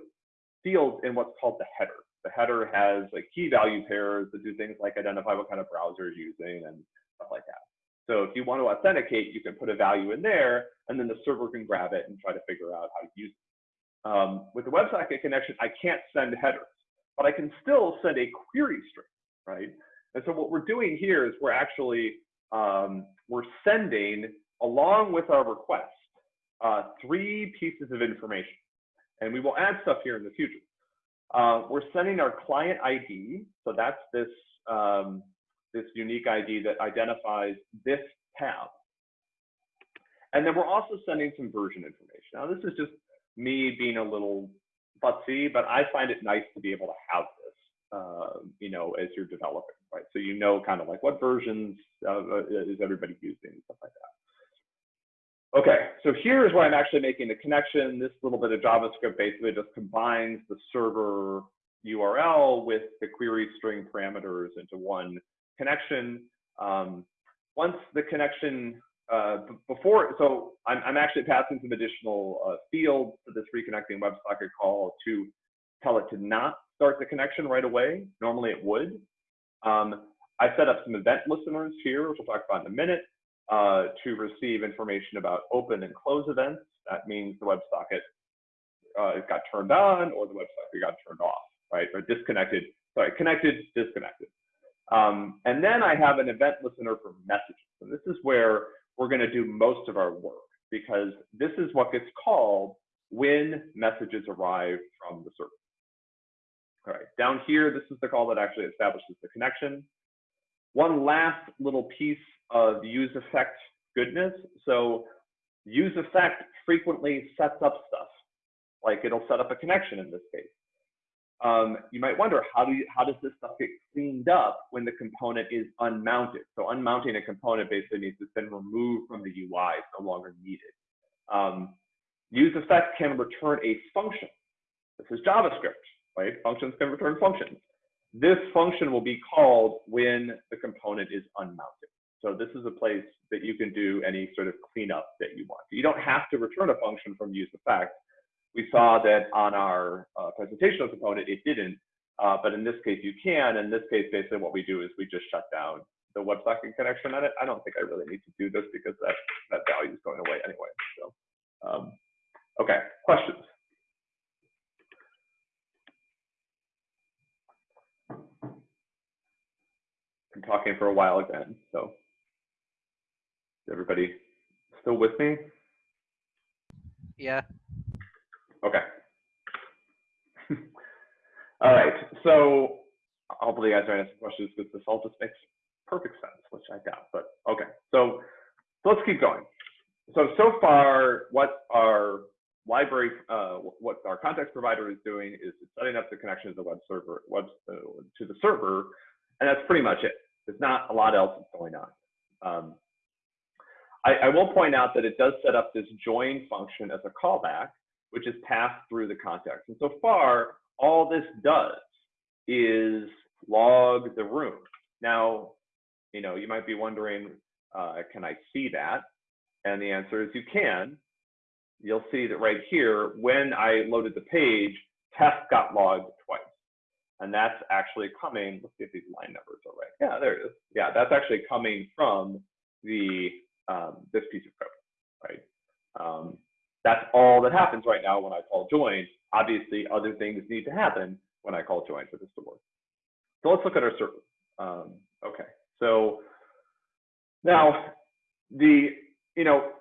fields in what's called the header. The header has like key value pairs that do things like identify what kind of browser you're using and stuff like that. So if you want to authenticate, you can put a value in there, and then the server can grab it and try to figure out how to use it. Um, with the WebSocket connection, I can't send headers, but I can still send a query string, right? And so what we're doing here is we're actually um, we're sending along with our request uh, three pieces of information, and we will add stuff here in the future. Uh, we're sending our client ID, so that's this um, this unique ID that identifies this tab. And then we're also sending some version information. Now, this is just me being a little fussy, but I find it nice to be able to have this, uh, you know, as you're developing, right? So you know kind of like what versions uh, is everybody using and stuff like that. Okay, so here's where I'm actually making the connection. This little bit of JavaScript basically just combines the server URL with the query string parameters into one connection. Um, once the connection, uh, before, so I'm, I'm, actually passing some additional uh, fields to this reconnecting WebSocket call to tell it to not start the connection right away. Normally it would. Um, I set up some event listeners here, which we'll talk about in a minute, uh, to receive information about open and close events. That means the WebSocket uh, got turned on or the WebSocket got turned off, right? Or disconnected, sorry, connected, disconnected. Um, and then I have an event listener for messages. And this is where we're going to do most of our work because this is what gets called when messages arrive from the server. All right, down here, this is the call that actually establishes the connection. One last little piece of use effect goodness. So use effect frequently sets up stuff. Like it'll set up a connection in this case um, you might wonder how do you, how does this stuff get cleaned up when the component is unmounted? So unmounting a component basically means it's been removed from the UI, it's no longer needed. Um, use effect can return a function. This is JavaScript, right? Functions can return functions. This function will be called when the component is unmounted. So this is a place that you can do any sort of cleanup that you want. You don't have to return a function from use effect we saw that on our uh, presentational component, it didn't, uh, but in this case, you can. In this case, basically what we do is we just shut down the WebSocket connection on it. I don't think I really need to do this because that, that value is going away anyway. So, um, okay, questions? I'm talking for a while again, so is everybody still with me? Yeah. Okay. all right. So hopefully you guys are asking questions because this all just makes perfect sense, which I doubt, but okay. So, so let's keep going. So, so far what our library, uh, what our context provider is doing is setting up the connection to the web server, web, uh, to the server, and that's pretty much it. There's not a lot else that's going on. Um, I, I will point out that it does set up this join function as a callback, which is passed through the context. And so far, all this does is log the room. Now, you know, you might be wondering, uh, can I see that? And the answer is you can. you'll see that right here, when I loaded the page, test got logged twice. And that's actually coming, let's see if these line numbers are right. Yeah, there it is. Yeah, that's actually coming from the um, this piece of code, right? Um, that's all that happens right now when I call join. Obviously, other things need to happen when I call join for this to work. So let's look at our server. Um, okay, so now the, you know,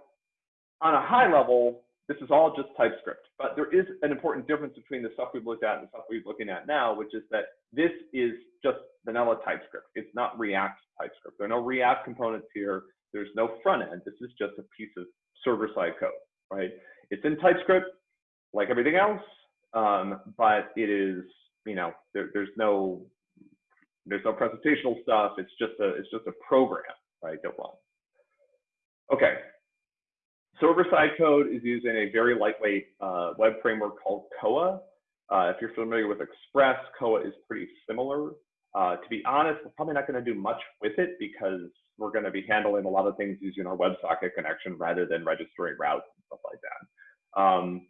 on a high level, this is all just TypeScript, but there is an important difference between the stuff we've looked at and the stuff we're looking at now, which is that this is just vanilla TypeScript. It's not React TypeScript. There are no React components here. There's no front end. This is just a piece of server-side code, right? It's in TypeScript, like everything else, um, but it is, you know, there, there's no there's no presentational stuff. It's just a it's just a program, right? That runs. Okay, Server-side code is using a very lightweight uh, web framework called Koa. Uh, if you're familiar with Express, Koa is pretty similar. Uh, to be honest, we're probably not going to do much with it because we're going to be handling a lot of things using our WebSocket connection rather than registering routes and stuff like that. Um,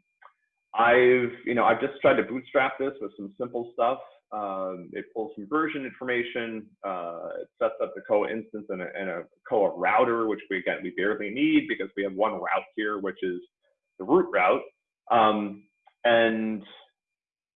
I've, you know, I've just tried to bootstrap this with some simple stuff. Um, it pulls some version information. Uh, it sets up the Koa instance and a, and a, Koa router, which we again we barely need because we have one route here, which is the root route. Um, and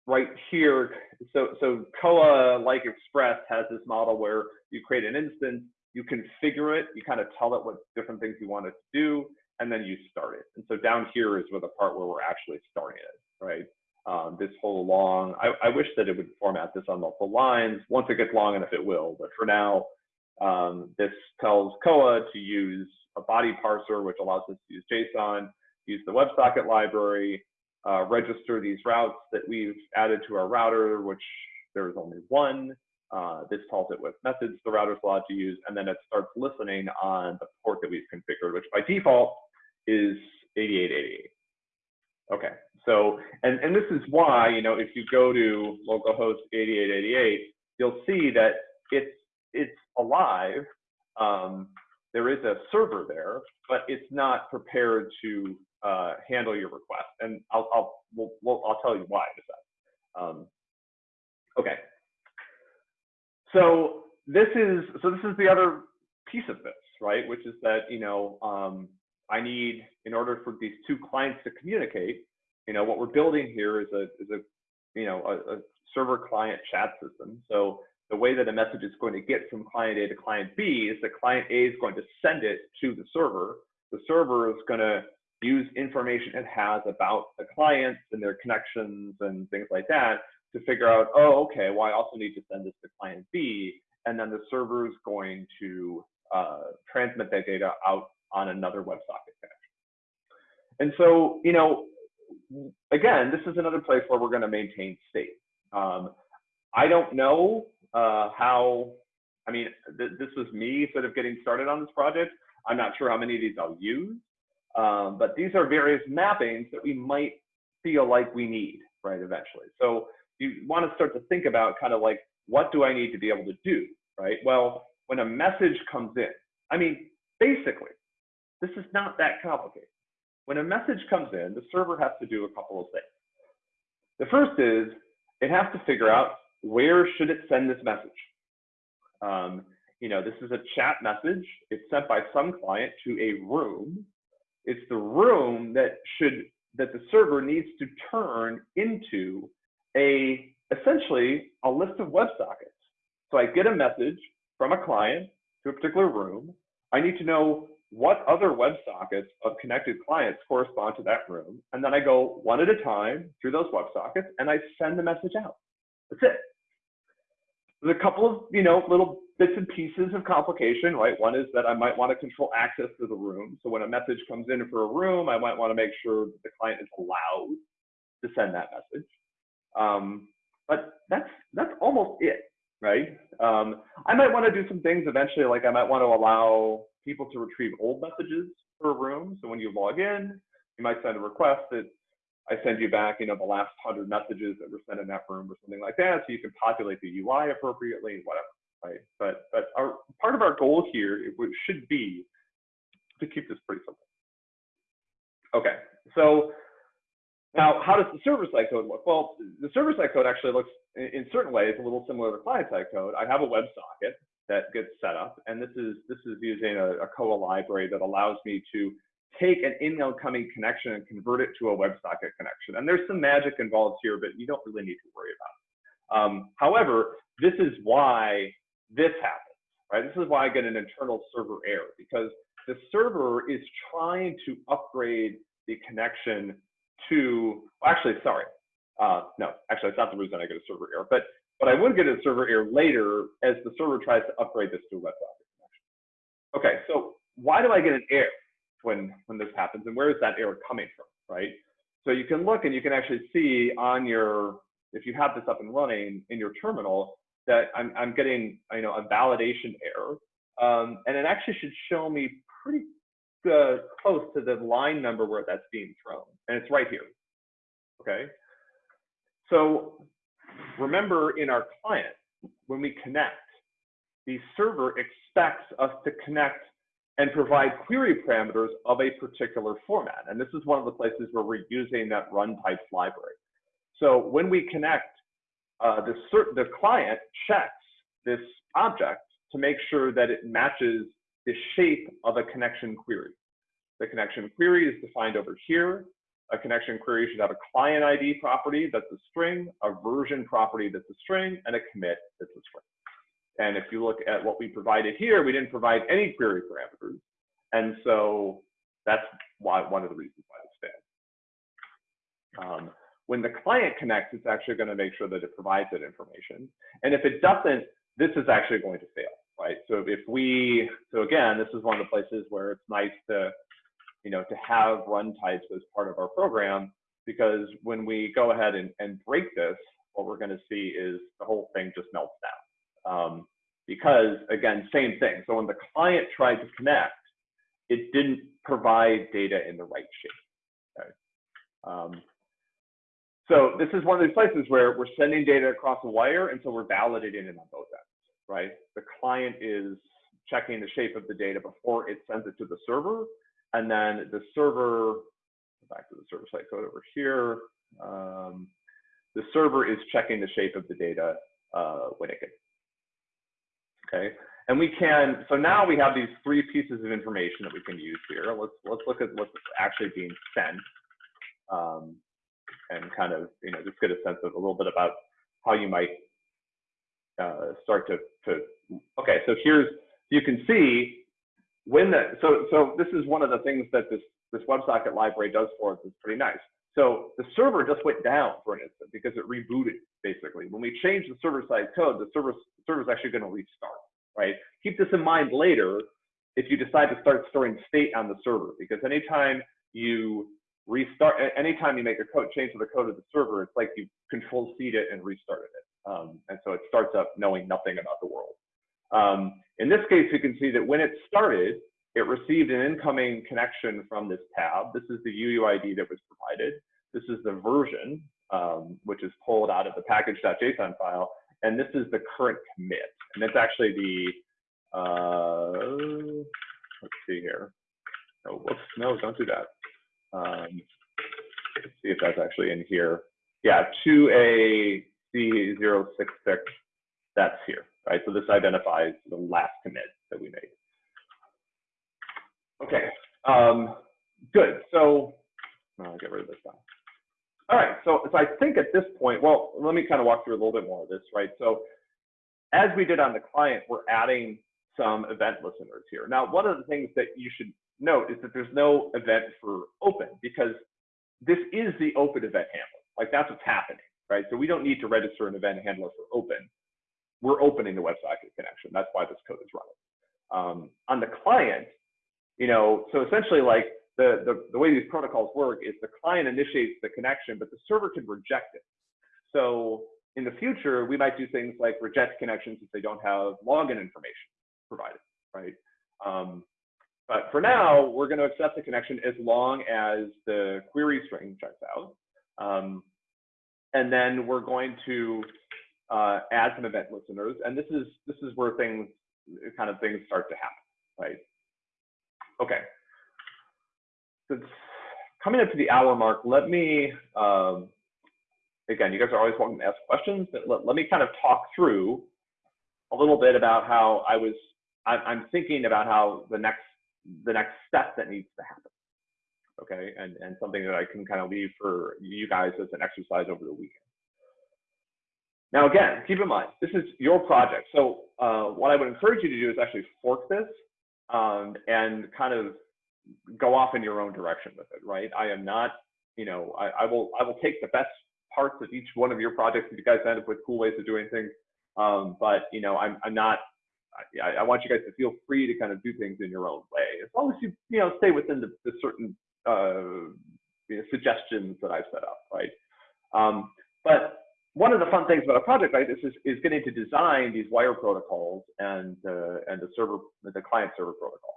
right here, so so Koa like Express has this model where you create an instance, you configure it, you kind of tell it what different things you want it to do, and then you start it. And so down here is where the part where we're actually starting it, right? Um, this whole long, I, I, wish that it would format this on multiple lines. Once it gets long enough, it will. But for now, um, this tells Koa to use a body parser, which allows us to use JSON, use the WebSocket library, uh, register these routes that we've added to our router, which there is only one. Uh, this tells it what methods the router's allowed to use, and then it starts listening on the port that we've configured, which by default is 8888. Okay, so, and, and this is why, you know, if you go to localhost 8888, you'll see that it's, it's alive. Um, there is a server there, but it's not prepared to uh, handle your request. And I'll, I'll, we'll, we'll, I'll tell you why in a. Um, okay. So this is, so this is the other piece of this, right? Which is that, you know, um, I need, in order for these two clients to communicate, you know, what we're building here is a, is a you know, a, a server client chat system. So the way that a message is going to get from client A to client B is that client A is going to send it to the server. The server is going to use information it has about the clients and their connections and things like that to figure out, oh, okay, well, I also need to send this to client B. And then the server is going to uh, transmit that data out on another WebSocket connection. And so, you know, again, this is another place where we're going to maintain state. Um, I don't know uh, how, I mean, th this was me sort of getting started on this project. I'm not sure how many of these I'll use, um, but these are various mappings that we might feel like we need, right, eventually. So you want to start to think about kind of like, what do I need to be able to do, right? Well, when a message comes in, I mean, basically, this is not that complicated. When a message comes in, the server has to do a couple of things. The first is it has to figure out where should it send this message. Um, you know, this is a chat message. It's sent by some client to a room. It's the room that should that the server needs to turn into a essentially a list of WebSockets. So I get a message from a client to a particular room. I need to know what other WebSockets of connected clients correspond to that room. And then I go one at a time through those WebSockets and I send the message out. That's it. There's a couple of, you know, little bits and pieces of complication, right? One is that I might want to control access to the room. So when a message comes in for a room, I might want to make sure that the client is allowed to send that message. Um, but that's that's almost it, right? Um, I might want to do some things eventually, like I might want to allow people to retrieve old messages for a room. So when you log in, you might send a request that I send you back, you know, the last hundred messages that were sent in that room or something like that. So you can populate the UI appropriately, whatever, right? But but our part of our goal here it should be to keep this pretty simple. Okay, So now, how does the server-side code look? Well, the server-side code actually looks, in, in certain ways, a little similar to client-side code. I have a WebSocket that gets set up, and this is this is using a, a Koa library that allows me to take an incoming connection and convert it to a WebSocket connection. And there's some magic involved here, but you don't really need to worry about it. Um, however, this is why this happens, right? This is why I get an internal server error because the server is trying to upgrade the connection to, actually, sorry. Uh, no, actually, it's not the reason I get a server error, but but I would get a server error later as the server tries to upgrade this to a WebSocket connection. Okay, so why do I get an error when when this happens, and where is that error coming from, right? So you can look and you can actually see on your, if you have this up and running in your terminal, that I'm I'm getting you know a validation error, um, and it actually should show me pretty uh, close to the line number where that's being thrown, and it's right here. Okay. So remember in our client, when we connect, the server expects us to connect and provide query parameters of a particular format. And this is one of the places where we're using that runtypes library. So when we connect, uh, the, the client checks this object to make sure that it matches the shape of a connection query. The connection query is defined over here. A connection query should have a client ID property that's a string, a version property that's a string, and a commit that's a string. And if you look at what we provided here, we didn't provide any query parameters. And so that's why one of the reasons why this failed. Um, when the client connects, it's actually going to make sure that it provides that information. And if it doesn't, this is actually going to fail, right? So if we, so again, this is one of the places where it's nice to, you know, to have runtypes as part of our program, because when we go ahead and, and break this, what we're going to see is the whole thing just melts down. Um, because again, same thing. So when the client tried to connect, it didn't provide data in the right shape. Okay? Um, so this is one of these places where we're sending data across a wire, and so we're validating it on both ends, right? The client is checking the shape of the data before it sends it to the server, and then the server, back to the server side code over here, um, the server is checking the shape of the data uh, when it gets okay? And we can, so now we have these three pieces of information that we can use here. Let's, let's look at what's actually being sent um, and kind of, you know, just get a sense of a little bit about how you might uh, start to, to, okay, so here's, you can see when the, so, so this is one of the things that this, this WebSocket library does for us, it's pretty nice. So the server just went down for an instant because it rebooted basically. When we change the server side code, the server server is actually going to restart, right? Keep this in mind later if you decide to start storing state on the server, because anytime you restart, anytime you make a code change to the code of the server, it's like you control-C'd it and restarted it. Um, and so it starts up knowing nothing about the world. Um, in this case, you can see that when it started, it received an incoming connection from this tab. This is the UUID that was provided. This is the version, um, which is pulled out of the package.json file. And this is the current commit. And it's actually the, uh, let's see here. Oh, whoops, no, don't do that. Um, let's see if that's actually in here. Yeah, 2AC066, that's here, right? So this identifies the last commit that we made. Okay, um, good. So I'll get rid of this now. All right, so, so I think at this point, well, let me kind of walk through a little bit more of this, right? So as we did on the client, we're adding some event listeners here. Now, one of the things that you should note is that there's no event for open because this is the open event handler. Like that's what's happening, right? So we don't need to register an event handler for open. We're opening the WebSocket connection. That's why this code is running. Um, on the client, you know, so essentially like the, the, the way these protocols work is the client initiates the connection, but the server can reject it. So in the future, we might do things like reject connections if they don't have login information provided, right? Um, but for now, we're going to accept the connection as long as the query string checks out. Um, and then we're going to uh, add some event listeners. And this is this is where things kind of things start to happen, right? Okay. So it's coming up to the hour mark, let me, um, again, you guys are always welcome to ask questions, but let, let me kind of talk through a little bit about how I was, I, I'm thinking about how the next, the next step that needs to happen. Okay, and, and something that I can kind of leave for you guys as an exercise over the weekend. Now, again, keep in mind, this is your project. So uh, what I would encourage you to do is actually fork this um, and kind of go off in your own direction with it, right? I am not, you know, I, I will I will take the best parts of each one of your projects if you guys end up with cool ways of doing things. Um, but you know, I'm I'm not. I, I, want you guys to feel free to kind of do things in your own way, as long as you you know stay within the, the certain uh, you know, suggestions that I've set up, right? Um, but one of the fun things about a project like this is, is getting to design these wire protocols and uh, and the server the client server protocol.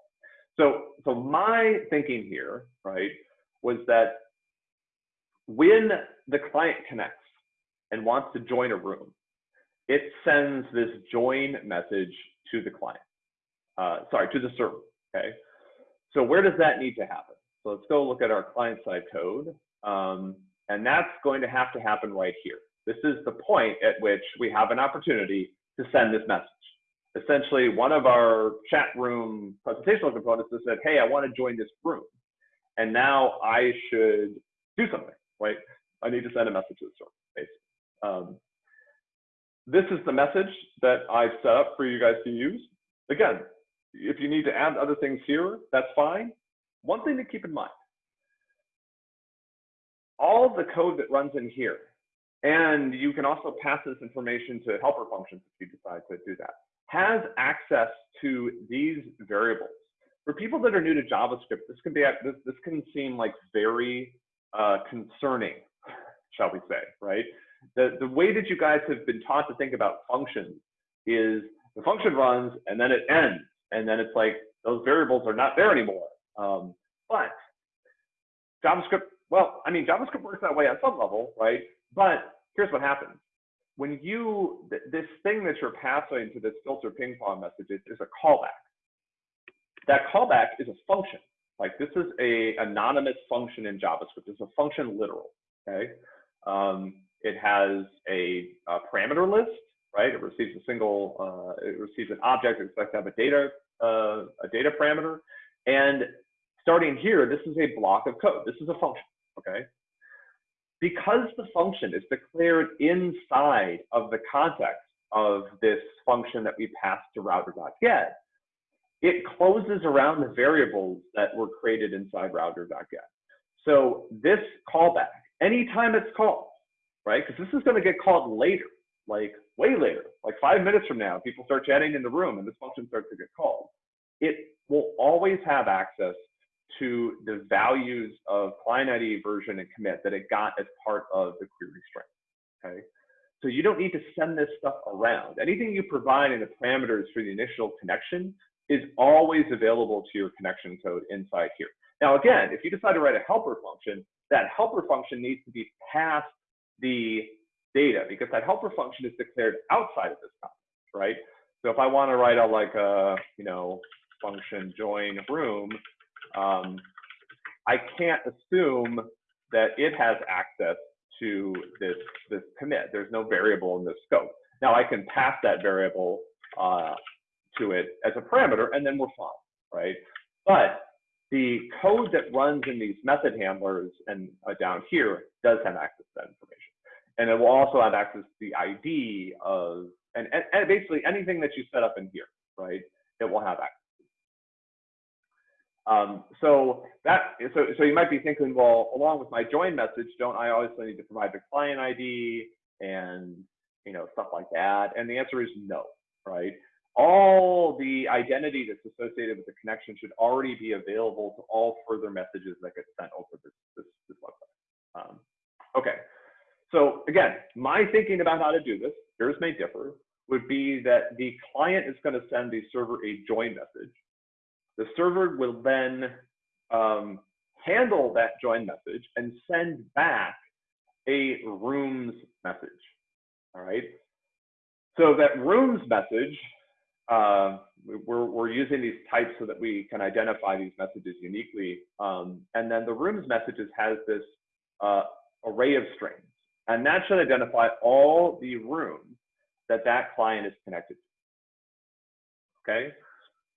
So so my thinking here, right, was that when the client connects and wants to join a room, it sends this join message to the client. Uh, sorry, to the server. Okay. So where does that need to happen? So let's go look at our client side code. Um, and that's going to have to happen right here. This is the point at which we have an opportunity to send this message. Essentially, one of our chat room presentational components has said, hey, I want to join this room. And now I should do something, right? I need to send a message to the server, basically. Um, this is the message that I've set up for you guys to use. Again, if you need to add other things here, that's fine. One thing to keep in mind, all the code that runs in here, and you can also pass this information to helper functions if you decide to do that, has access to these variables. For people that are new to JavaScript, this can be this, this can seem like very uh, concerning, shall we say, right? The, the way that you guys have been taught to think about functions is the function runs and then it ends. And then it's like those variables are not there anymore. Um, but JavaScript, well, I mean, JavaScript works that way at some level, right? But here's what happens. When you, th this thing that you're passing to this filter ping pong message is, is a callback. That callback is a function. Like this is a anonymous function in JavaScript. It's a function literal, okay? Um, it has a, a, parameter list, right? It receives a single, uh, it receives an object, it expects to have a data, uh, a data parameter. And starting here, this is a block of code. This is a function, okay? Because the function is declared inside of the context of this function that we pass to router.get, it closes around the variables that were created inside router.get. So this callback, anytime it's called, right? Because this is going to get called later, like way later, like five minutes from now, people start chatting in the room and this function starts to get called. It will always have access to the values of client ID version and commit that it got as part of the query string, okay? So you don't need to send this stuff around. Anything you provide in the parameters for the initial connection is always available to your connection code inside here. Now, again, if you decide to write a helper function, that helper function needs to be past the data because that helper function is declared outside of this context, right? So if I want to write a like a, you know, function join room, um, I can't assume that it has access to this, this commit. There's no variable in this scope. Now I can pass that variable uh, to it as a parameter and then we're fine, right? But the code that runs in these method handlers and uh, down here does have access to that information. And it will also have access to the ID of, and, and, and basically anything that you set up in here, right? It will have access. Um, so that so so you might be thinking, well, along with my join message, don't I also need to provide the client ID and you know stuff like that? And the answer is no, right? All the identity that's associated with the connection should already be available to all further messages that get sent over this this, this website. Um, okay, so again, my thinking about how to do this, yours may differ, would be that the client is going to send the server a join message the server will then um, handle that join message and send back a rooms message. All right. So that rooms message, uh, we- we're, we're using these types so that we can identify these messages uniquely. Um, and then the rooms messages has this uh, array of strings. And that should identify all the rooms that that client is connected to. Okay,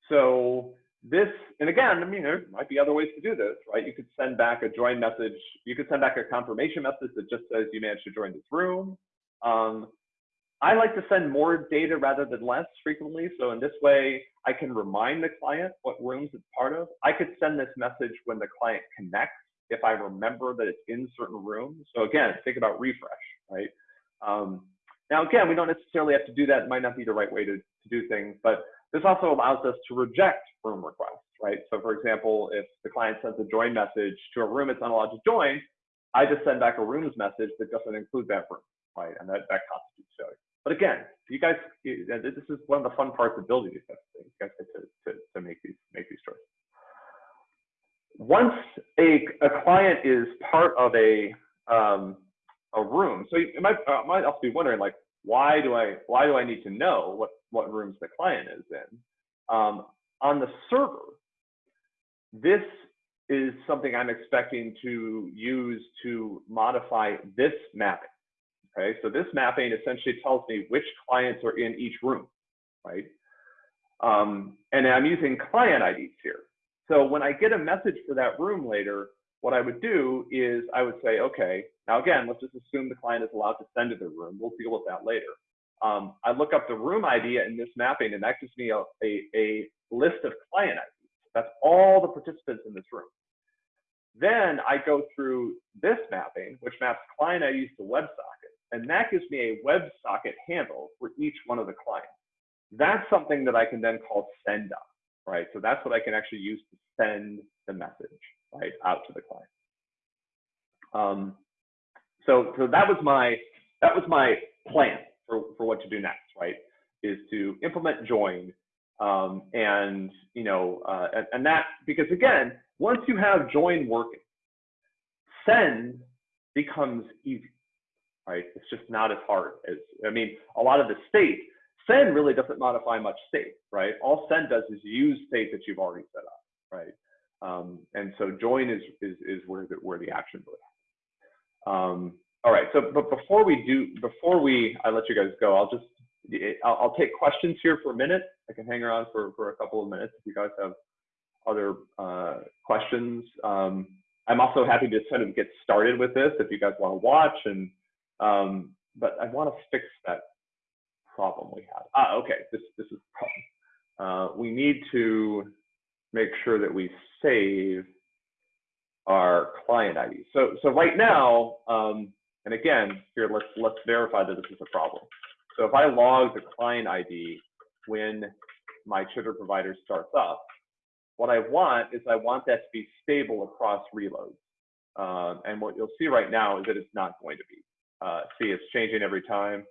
so this, and again, I mean, there might be other ways to do this, right? You could send back a join message. You could send back a confirmation message that just says you managed to join this room. Um, I like to send more data rather than less frequently. So in this way, I can remind the client what rooms it's part of. I could send this message when the client connects if I remember that it's in certain rooms. So again, think about refresh, right? Um, now, again, we don't necessarily have to do that. It might not be the right way to, to do things, but this also allows us to reject room requests, right? So for example, if the client sends a join message to a room it's not allowed to join, I just send back a rooms message that doesn't include that room, right? And that, that constitutes failure. But again, you guys, this is one of the fun parts of building these types of things. You guys get to, to, to make these make these choices. Once a, a client is part of a um, a room, so you might uh, might also be wondering like, why do I why do I need to know what what rooms the client is in? Um, on the server, this is something I'm expecting to use to modify this mapping. Okay, so this mapping essentially tells me which clients are in each room, right? Um, and I'm using client IDs here. So when I get a message for that room later, what I would do is I would say, okay, now again, let's just assume the client is allowed to send to the room. We'll deal with that later. Um, I look up the room ID in this mapping, and that gives me a, a, a list of client IDs. That's all the participants in this room. Then I go through this mapping, which maps client IDs to WebSocket. And that gives me a WebSocket handle for each one of the clients. That's something that I can then call send up, right? So that's what I can actually use to send the message, right, out to the client. Um, so, so that was my that was my plan for, for what to do next, right? Is to implement join, um, and you know, uh, and, and that because again, once you have join working, send becomes easy right? It's just not as hard as, I mean, a lot of the state, send really doesn't modify much state, right? All send does is use state that you've already set up, right? Um, and so join is, is, is where the, where the action would um, all right, so but before we do, before we, I let you guys go, I'll just, I'll, I'll take questions here for a minute. I can hang around for, for a couple of minutes if you guys have other uh, questions. Um, I'm also happy to sort of get started with this if you guys want to watch and um, but I want to fix that problem we have. Ah, okay, this, this is problem. Uh, we need to make sure that we save our client ID. So, so right now, um, and again, here, let's, let's verify that this is a problem. So if I log the client ID when my Chitter provider starts up, what I want is I want that to be stable across reloads. Uh, and what you'll see right now is that it's not going to be. Uh, see, it's changing every time.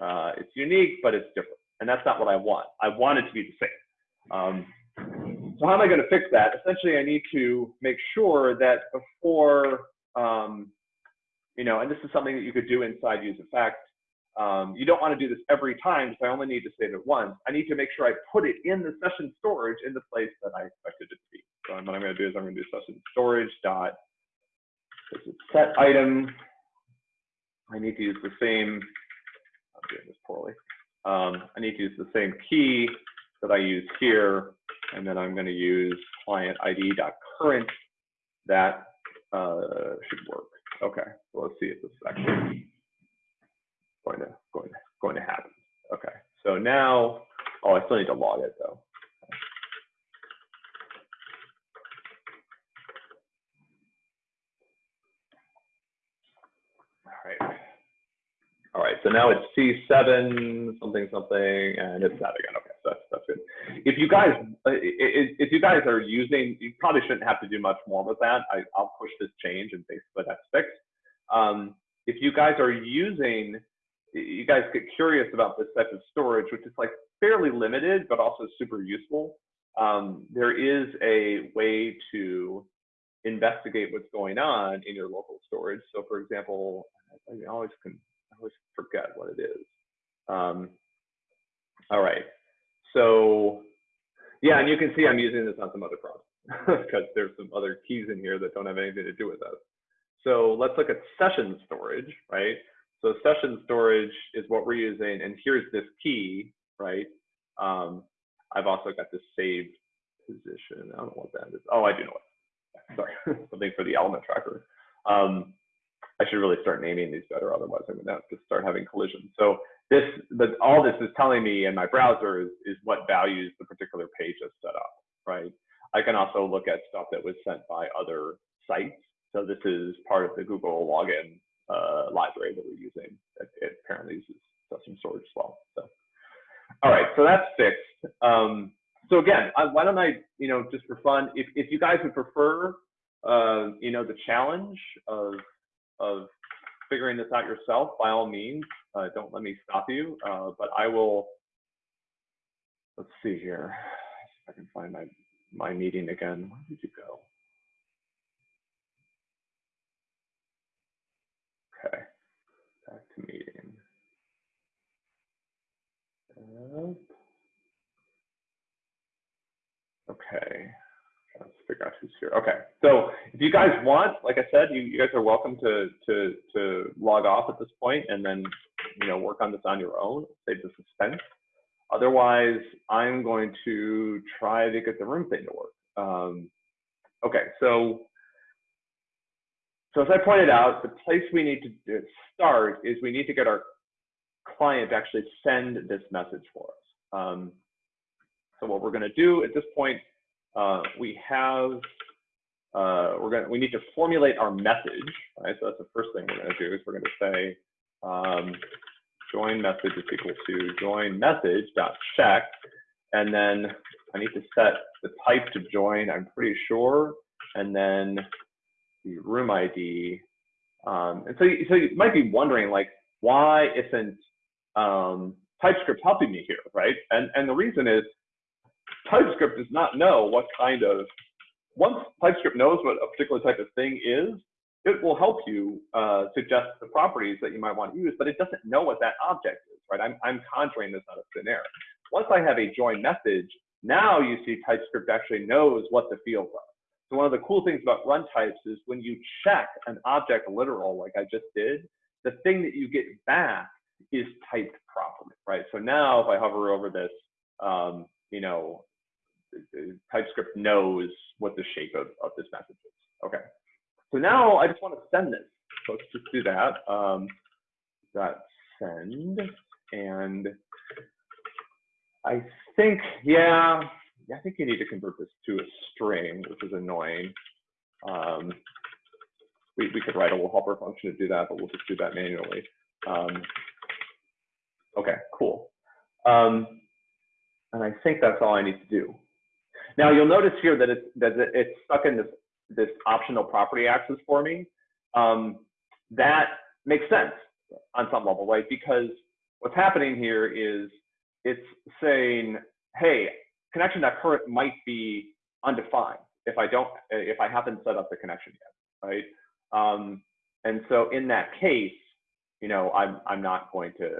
Uh, it's unique, but it's different. And that's not what I want. I want it to be the same. Um, so how am I going to fix that? Essentially, I need to make sure that before, um, you know, and this is something that you could do inside use effect. Um, you don't want to do this every time, because I only need to save it once. I need to make sure I put it in the session storage in the place that I expected it to be. So what I'm going to do is I'm going to do session storage dot set item I need to use the same, I'm doing this poorly. Um, I need to use the same key that I use here, and then I'm going to use client ID dot current. That uh, should work. Okay, so let's see if this is actually going to going to going to happen. Okay, so now, oh, I still need to log it though. All right. All right, so now it's C7 something something, and it's that again. Okay, so that's that's good. If you guys if you guys are using, you probably shouldn't have to do much more with that. I, will push this change and basically that's fixed. Um, if you guys are using, you guys get curious about this type of storage, which is like fairly limited, but also super useful. Um, there is a way to investigate what's going on in your local storage. So for example, I always can I always forget what it is. Um, all right. So Yeah, and you can see I'm using this on some other problems because there's some other keys in here that don't have anything to do with us. So let's look at session storage, right? So session storage is what we're using, and here's this key, right? Um, I've also got this saved position. I don't know what that is. Oh, I do know what. Sorry, something for the element tracker. Um, I should really start naming these better, otherwise I'm gonna have to start having collisions. So this, all this is telling me in my browser is, is what values the particular page is set up, right? I can also look at stuff that was sent by other sites. So this is part of the Google login uh, library that we're using. It, it apparently uses session storage as well. So, all right, so that's fixed. Um, so again, I, why don't I, you know, just for fun, if, if you guys would prefer, uh, you know, the challenge of of figuring this out yourself, by all means, uh, don't let me stop you. Uh, but I will. Let's see here. If I can find my my meeting again. Where did you go? Okay, back to meeting. Okay, let's figure out who's here. Okay, so if you guys want, like I said, you, you guys are welcome to to to log off at this point and then you know work on this on your own, save the suspense. Otherwise, I'm going to try to get the room thing to work. Um, okay, so so as I pointed out, the place we need to start is we need to get our client to actually send this message for us. Um, so what we're going to do at this point, uh, we have, uh, we're going we need to formulate our message, right? So that's the first thing we're going to do is we're going to say um, join message is equal to join message dot check, and then I need to set the type to join. I'm pretty sure, and then the room ID. Um, and so, so you might be wondering like, why isn't um, TypeScript helping me here, right? And and the reason is TypeScript does not know what kind of, once TypeScript knows what a particular type of thing is, it will help you uh, suggest the properties that you might want to use, but it doesn't know what that object is, right? I'm, I'm conjuring this out of thin air. Once I have a join message, now you see TypeScript actually knows what the fields are. So one of the cool things about run types is when you check an object literal, like I just did, the thing that you get back is typed properly, right? So now if I hover over this, um, you know, TypeScript knows what the shape of, of this message is. Okay. So now I just want to send this. So let's just do that. Um, dot send. And I think, yeah, I think you need to convert this to a string, which is annoying. Um, we, we could write a little helper function to do that, but we'll just do that manually. Um, okay, cool. Um, and I think that's all I need to do. Now you'll notice here that it's, that it's stuck in this, this optional property access for me. Um, that makes sense on some level, right? Because what's happening here is it's saying, hey, connection.current might be undefined if I don't, if I haven't set up the connection yet, right? Um, and so in that case, you know, I'm, I'm not going to,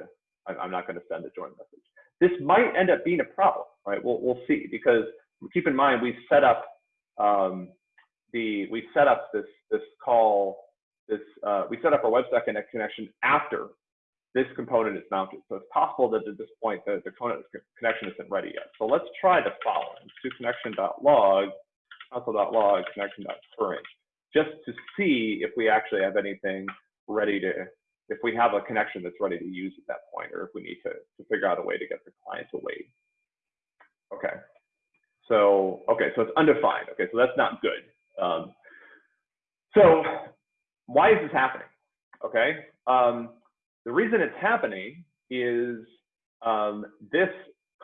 I'm not going to send a join message. This might end up being a problem, right? We'll, we'll see because keep in mind we set up um, the we set up this this call this uh, we set up our WebSocket connection after this component is mounted. So it's possible that at this point the, the connection isn't ready yet. So let's try the following: connection.log, console.log, connection.current, just to see if we actually have anything ready to if we have a connection that's ready to use at that point, or if we need to, to figure out a way to get the client to wait. Okay. So, okay, so it's undefined. Okay, so that's not good. Um, so why is this happening? Okay, um, the reason it's happening is um, this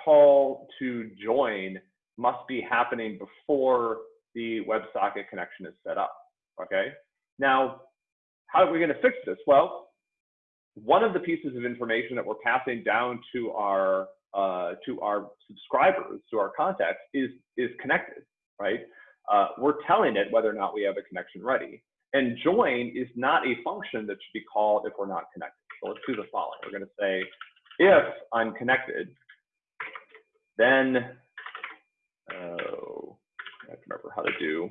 call to join must be happening before the WebSocket connection is set up. Okay, now how are we going to fix this? Well, one of the pieces of information that we're passing down to our uh, to our subscribers, to our contacts, is is connected, right? Uh, we're telling it whether or not we have a connection ready. And join is not a function that should be called if we're not connected. So let's do the following. We're going to say, if I'm connected, then oh, I have to remember how to do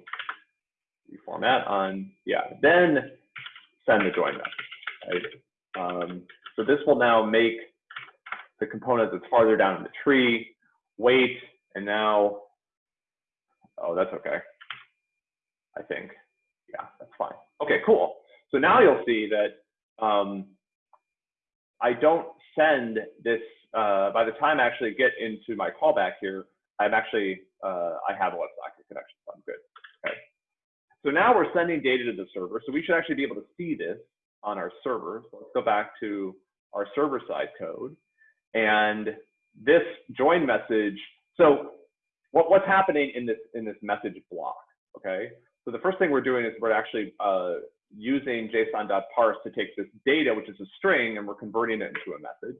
reformat on, yeah, then send the join message, right? Um, so this will now make the component that's farther down in the tree wait, and now, oh, that's okay. I think, yeah, that's fine. Okay, cool. So now you'll see that um, I don't send this, uh, by the time I actually get into my callback here, I'm actually, uh, I have a WebSocket connection, so I'm good. Okay. So now we're sending data to the server. So we should actually be able to see this on our server. So let's go back to our server side code. And this join message, so what, what's happening in this, in this message block, okay? So the first thing we're doing is we're actually uh, using json.parse to take this data, which is a string, and we're converting it into a message.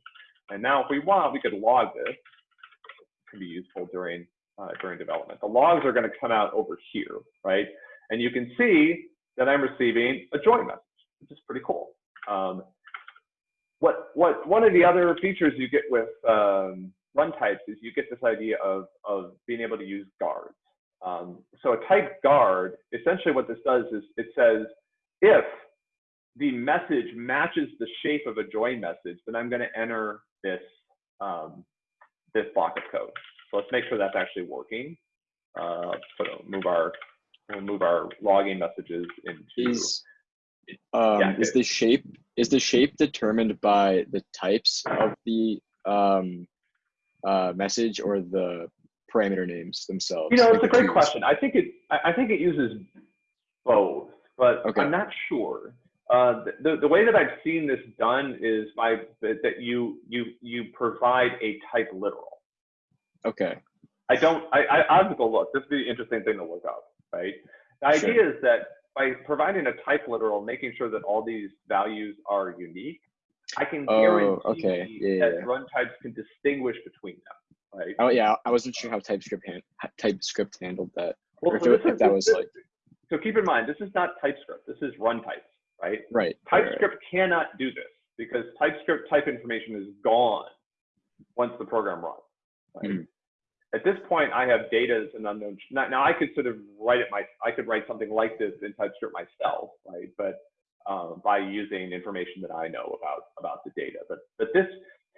And now if we want, we could log this. It can be useful during, uh, during development. The logs are gonna come out over here, right? And you can see that I'm receiving a join message, which is pretty cool. Um, what, what, one of the other features you get with um, runtypes is you get this idea of, of being able to use guards. Um, so a type guard, essentially what this does is it says, if the message matches the shape of a join message, then I'm going to enter this um, this block of code. So let's make sure that's actually working. Uh, put move our move our logging messages into. Um, Yeah, is the shape is the shape determined by the types of the um, uh, message or the parameter names themselves? You know, it's a great question. I think it I think it uses both, but Okay. I'm not sure. Uh, the- the, way that I've seen this done is by that you you you provide a type literal. Okay. I don't. I I, I have to go look. This would be an interesting thing to look up, right? The Sure. idea is that by providing a type literal, making sure that all these values are unique, I can Oh, guarantee okay. Yeah, that yeah. runtypes can distinguish between them, right? Oh yeah, I wasn't sure how TypeScript han- TypeScript handled that. Well, or if, so it- if that was like So keep in mind, this is not TypeScript. This is runtypes, right? right. right, right. TypeScript cannot do this because TypeScript type information is gone once the program runs. Right? Mhm. At this point, I have data as an unknown. Now, I could sort of write it my. I could write something like this in TypeScript myself, right? But um, by using information that I know about about the data. But but this,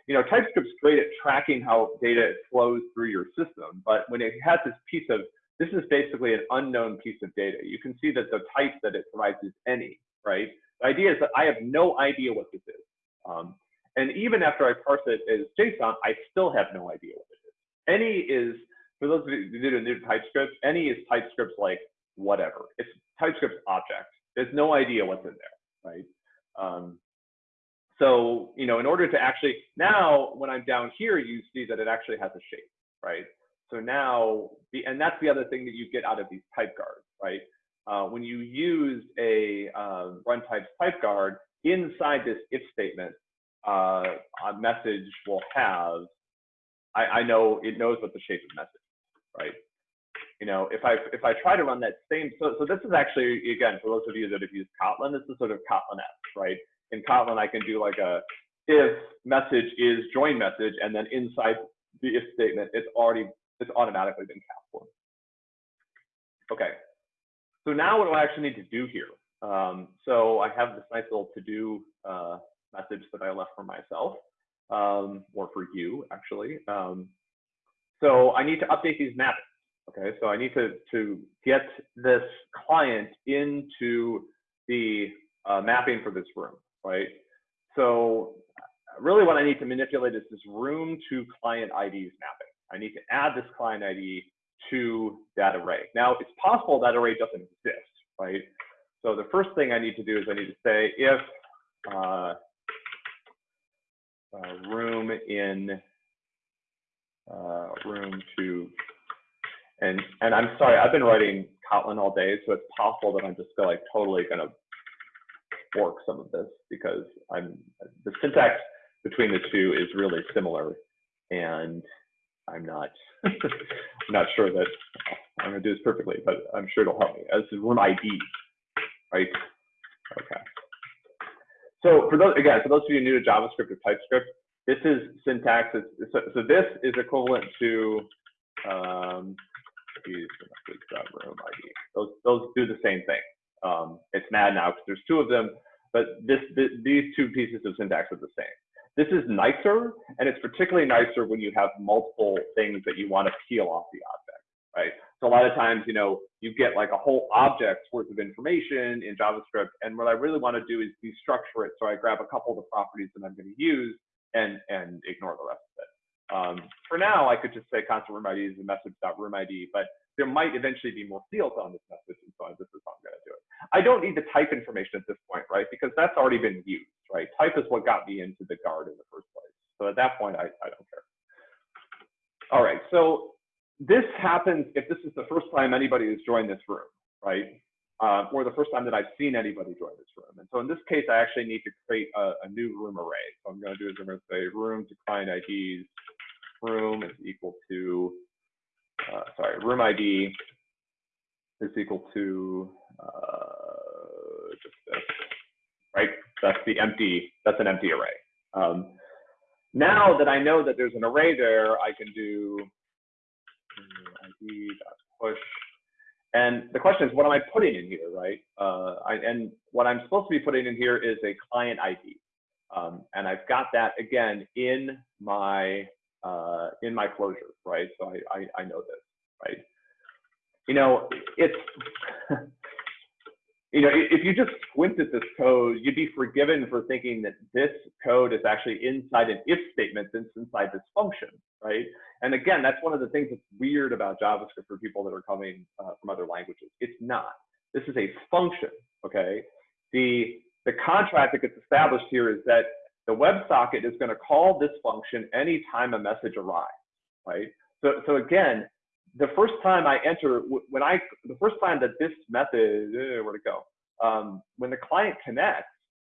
you know, TypeScript's great at tracking how data flows through your system. But when it has this piece of this is basically an unknown piece of data. You can see that the type that it provides is any, right? The idea is that I have no idea what this is. Um, and even after I parse it as JSON, I still have no idea what it is. Any is, for those of you who are new TypeScript, any is TypeScript's like whatever. It's TypeScript's object. There's no idea what's in there, right? Um, so, you know, in order to actually, now when I'm down here, you see that it actually has a shape, right? So now, the, and that's the other thing that you get out of these type guards, right? Uh, when you use a um, runtypes type guard inside this if statement, uh, a message will have, I, I know it knows what the shape of message, right? You know, if I if I try to run that same, so so this is actually again for those of you that have used Kotlin, this is sort of Kotlin-esque, right? In Kotlin, I can do like a if message is join message, and then inside the if statement, it's already it's automatically been for. Okay, so now what do I actually need to do here? Um, so I have this nice little to-do uh, message that I left for myself, um, or for you actually. Um, so I need to update these mappings. Okay, so I need to to get this client into the uh, mapping for this room, right? So really what I need to manipulate is this room to client IDs mapping. I need to add this client ID to that array. Now it's possible that array doesn't exist, right? So the first thing I need to do is I need to say if uh, uh, room in uh, room to, and and I'm sorry, I've been writing Kotlin all day, so it's possible that I'm just gonna, like totally gonna fork some of this because I'm the syntax between the two is really similar, and I'm not I'm not sure that I'm gonna do this perfectly, but I'm sure it'll help me. This is room ID, right? Okay. So for those again, for those of you new to JavaScript or TypeScript, this is syntax. So, so this is equivalent to um. Those, those do the same thing. Um, it's mad now because there's two of them, but this, this, these two pieces of syntax are the same. This is nicer, and it's particularly nicer when you have multiple things that you want to peel off the object? So a lot of times, you know, you get like a whole object's worth of information in JavaScript, and what I really want to do is destructure it. So I grab a couple of the properties that I'm going to use and and ignore the rest of it. Um, for now, I could just say constant room ID is a message.room ID, but there might eventually be more fields on this message, and so this is how I'm going to do it. I don't need the type information at this point, right? Because that's already been used, right? Type is what got me into the guard in the first place. So at that point, I, I don't care. All right, so this happens if this is the first time anybody has joined this room, right? Uh, or the first time that I've seen anybody join this room. And so in this case, I actually need to create a, a new room array. So I'm going to do is I'm going to say room to client IDs, room is equal to uh, sorry, room ID is equal to uh, just this, right? That's the empty, that's an empty array. Um, now that I know that there's an array there, I can do Push. And the question is, what am I putting in here, right? Uh, I, and what I'm supposed to be putting in here is a client ID. Um, and I've got that again in my uh, in my closure, right? So I, I, I know this, right? You know, it's, you know, if you just squint at this code, you'd be forgiven for thinking that this code is actually inside an if statement that's inside this function, right? And again, that's one of the things that's weird about JavaScript for people that are coming uh, from other languages. It's not. This is a function, okay? The, the contract that gets established here is that the WebSocket is going to call this function anytime a message arrives, right? So, so again, the first time I enter, when I, the first time that this method, uh, where'd it go? Um, when the client connects,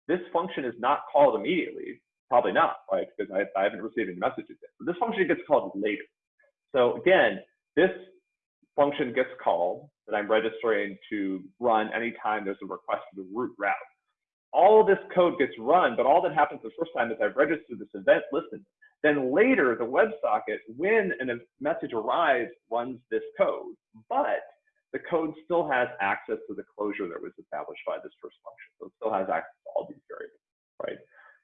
this function is not called immediately, probably not, right? Because I, I haven't received any messages yet. This function gets called later. So again, this function gets called that I'm registering to run anytime there's a request to the root route all this code gets run, but all that happens the first time is I've registered this event listen. Then later, the WebSocket, when a message arrives, runs this code, but the code still has access to the closure that was established by this first function. So it still has access to all these variables, right?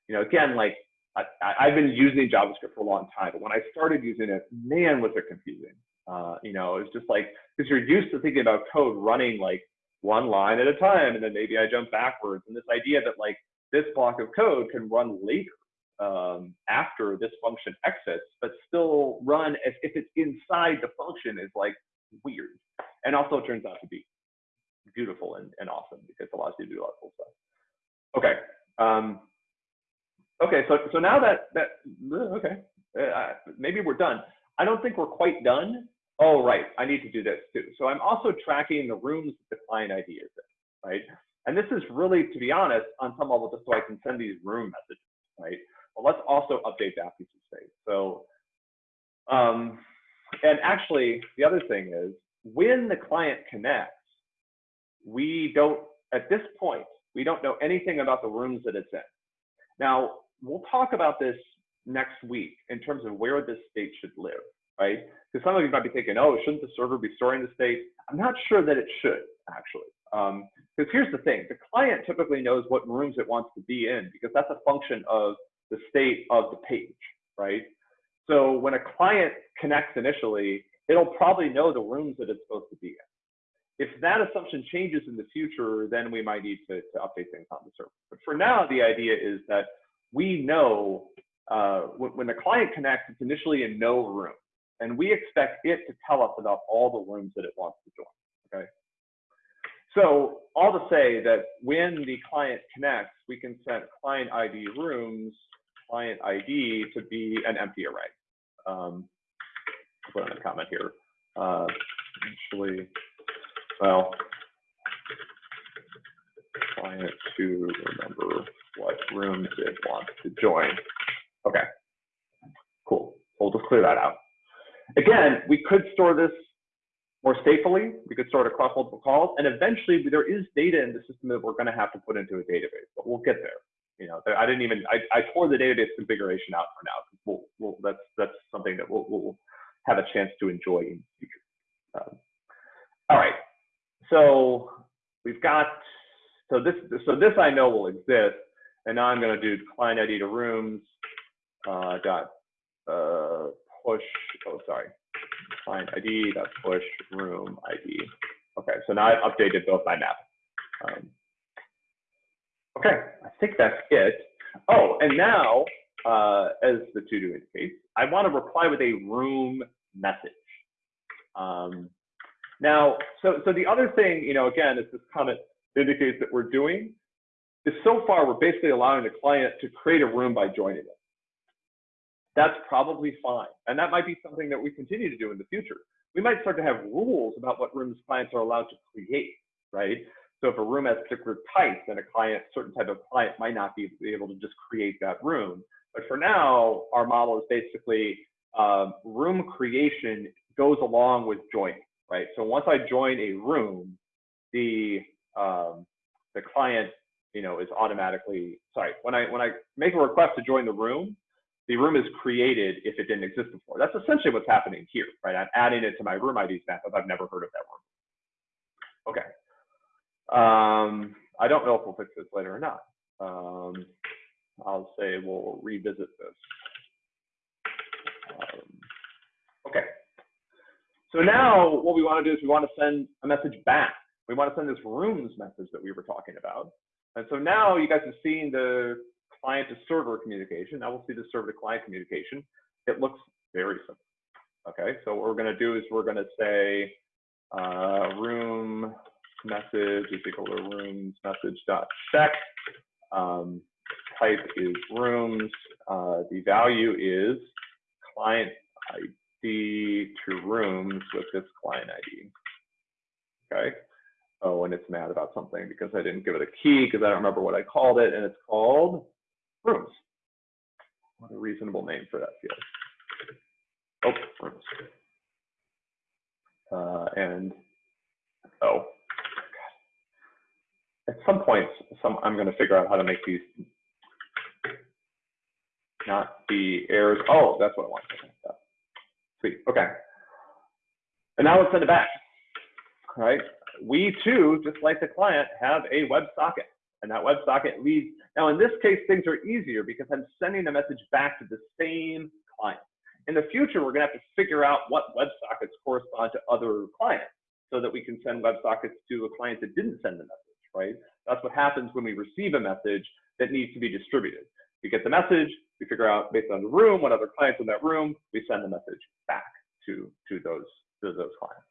You know, again, like I, have been using JavaScript for a long time, but when I started using it, man, was it confusing. Uh, you know, it's just like, because you're used to thinking about code running like one line at a time, and then maybe I jump backwards. And this idea that like this block of code can run later um, after this function exits, but still run as if it's inside the function is like weird. And also turns out to be beautiful and, and awesome because it allows you to do a lot of cool stuff. Okay. Um, okay, so so now that that okay, uh, maybe we're done. I don't think we're quite done oh, right, I need to do this too. So I'm also tracking the rooms that the client ID is in, right? And this is really, to be honest, on some level, just so I can send these room messages, right? Well, let's also update that piece of state. So, um, and actually, the other thing is, when the client connects, we don't, at this point, we don't know anything about the rooms that it's in. Now, we'll talk about this next week in terms of where this state should live, right? Because some of you might be thinking, oh, shouldn't the server be storing the state? I'm not sure that it should, actually. Because um, here's the thing, the client typically knows what rooms it wants to be in because that's a function of the state of the page, right? So when a client connects initially, it'll probably know the rooms that it's supposed to be in. If that assumption changes in the future, then we might need to, to update things on the server. But for now, the idea is that we know uh, when, the client connects, it's initially in no room and we expect it to tell us about all the rooms that it wants to join, okay? So all to say that when the client connects, we can set client ID rooms, client ID to be an empty array. Um, I'll put in a comment here. Uh, actually, well, client to remember what rooms it wants to join. Okay, cool. We'll just clear that out. Again, we could store this more safely. We could store it across multiple calls, and eventually there is data in the system that we're going to have to put into a database, but we'll get there. You know, I didn't even I, I tore the database configuration out for now. We'll, we'll, that's that's something that we'll, we'll have a chance to enjoy in the future. Um, so we've got, so this, so this I know will exist. And now I'm going to do client ID to rooms uh, dot uh, push, oh, sorry, client ID dot push room ID. Okay, so now I've updated both my map. Um, okay, I think that's it. Oh, and now, uh, as the to-do indicates, I want to reply with a room message. Um, now, so, so the other thing, you know, again, is this comment indicates that we're doing, is so far we're basically allowing the client to create a room by joining it. That's probably fine. And that might be something that we continue to do in the future. We might start to have rules about what rooms clients are allowed to create, right? So if a room has particular types, then a client, certain type of client might not be able to just create that room. But for now, our model is basically um, room creation goes along with joining, right? So once I join a room, the um, the client, you know, is automatically sorry. When I when I make a request to join the room, the room is created if it didn't exist before. That's essentially what's happening here, right? I'm adding it to my room ID map if I've never heard of that room. Okay. Um, I don't know if we'll fix this later or not. Um, I'll say we'll revisit this. Um, okay. So now what we want to do is we want to send a message back. We want to send this rooms message that we were talking about. And so now you guys have seen the client to server communication. Now we'll see the server to client communication. It looks very simple. Okay, so what we're going to do is we're going to say uh, room message is equal to rooms message dot set. Um, type is rooms. Uh, the value is client ID to rooms with this client ID. Okay. Oh, and it's mad about something because I didn't give it a key because I don't remember what I called it, and it's called rooms. What a reasonable name for that field. Oh, rooms. Uh, and oh, God. at some point, some I'm going to figure out how to make these not the errors. Oh, that's what I want. Sweet. Okay. And now let's send it back. All right. We too, just like the client, have a WebSocket, and that WebSocket leads. Now, in this case, things are easier because I'm sending a message back to the same client. In the future, we're going to have to figure out what WebSockets correspond to other clients so that we can send WebSockets to a client that didn't send the message, right? That's what happens when we receive a message that needs to be distributed. We get the message, we figure out based on the room, what other clients in that room, we send the message back to, to, those, to those clients.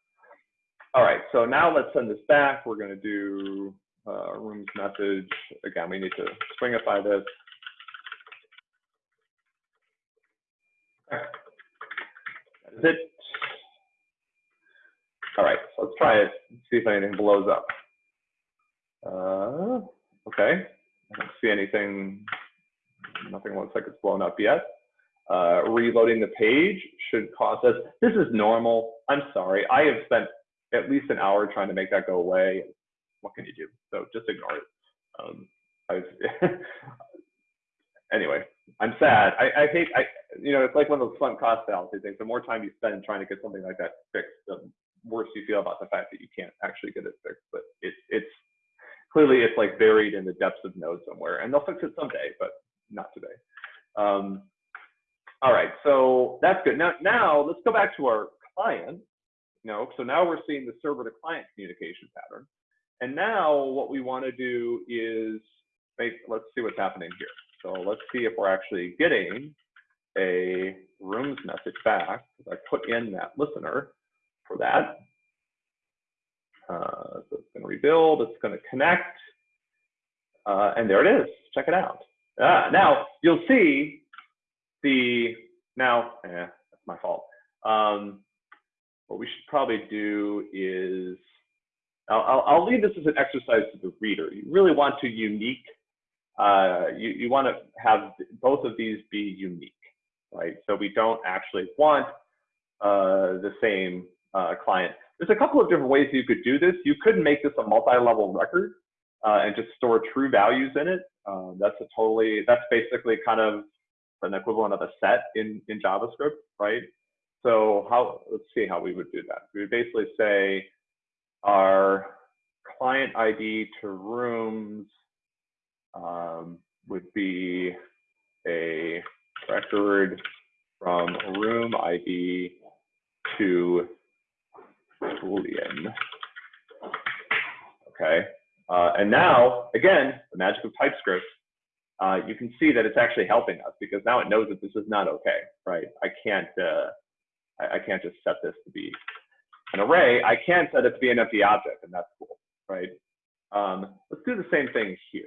All right, so now let's send this back. We're going to do uh, rooms message. Again, we need to stringify this. That is it. All right, so let's try it, see if anything blows up. Uh, okay, I don't see anything Nothing looks like it's blown up yet. Uh, reloading the page should cause us, this is normal. I'm sorry. I have spent at least an hour trying to make that go away. What can you do? So just ignore it. Um, anyway, I'm sad. I, I hate, I, you know, it's like one of those sunk cost fallacy things. The more time you spend trying to get something like that fixed, the worse you feel about the fact that you can't actually get it fixed. But it's, it's clearly it's like buried in the depths of node somewhere, and they'll fix it someday. But not today. Um, all right, so that's good. Now, now let's go back to our client. Know, so now we're seeing the server to client communication pattern. And now what we want to do is make, let's see what's happening here. So let's see if we're actually getting a rooms message back. I put in that listener for that. Uh, so it's going to rebuild, it's going to connect. Uh, and there it is. Check it out. Uh, now you'll see the now. Eh, that's my fault. Um, what we should probably do is I'll, I'll, leave this as an exercise to the reader. You really want to unique. Uh, you you want to have both of these be unique, right? So we don't actually want uh, the same uh, client. There's a couple of different ways you could do this. You could make this a multi-level record uh, and just store true values in it. Um, that's a totally, that's basically kind of an equivalent of a set in, in JavaScript, right? So how, let's see how we would do that. We would basically say our client ID to rooms um, would be a record from room ID to Boolean. Okay, uh, and now, again, the magic of TypeScript, uh, you can see that it's actually helping us because now it knows that this is not okay, right? I can't, uh, I, I can't just set this to be an array. I can set it to be an empty object, and that's cool, right? Um, let's do the same thing here.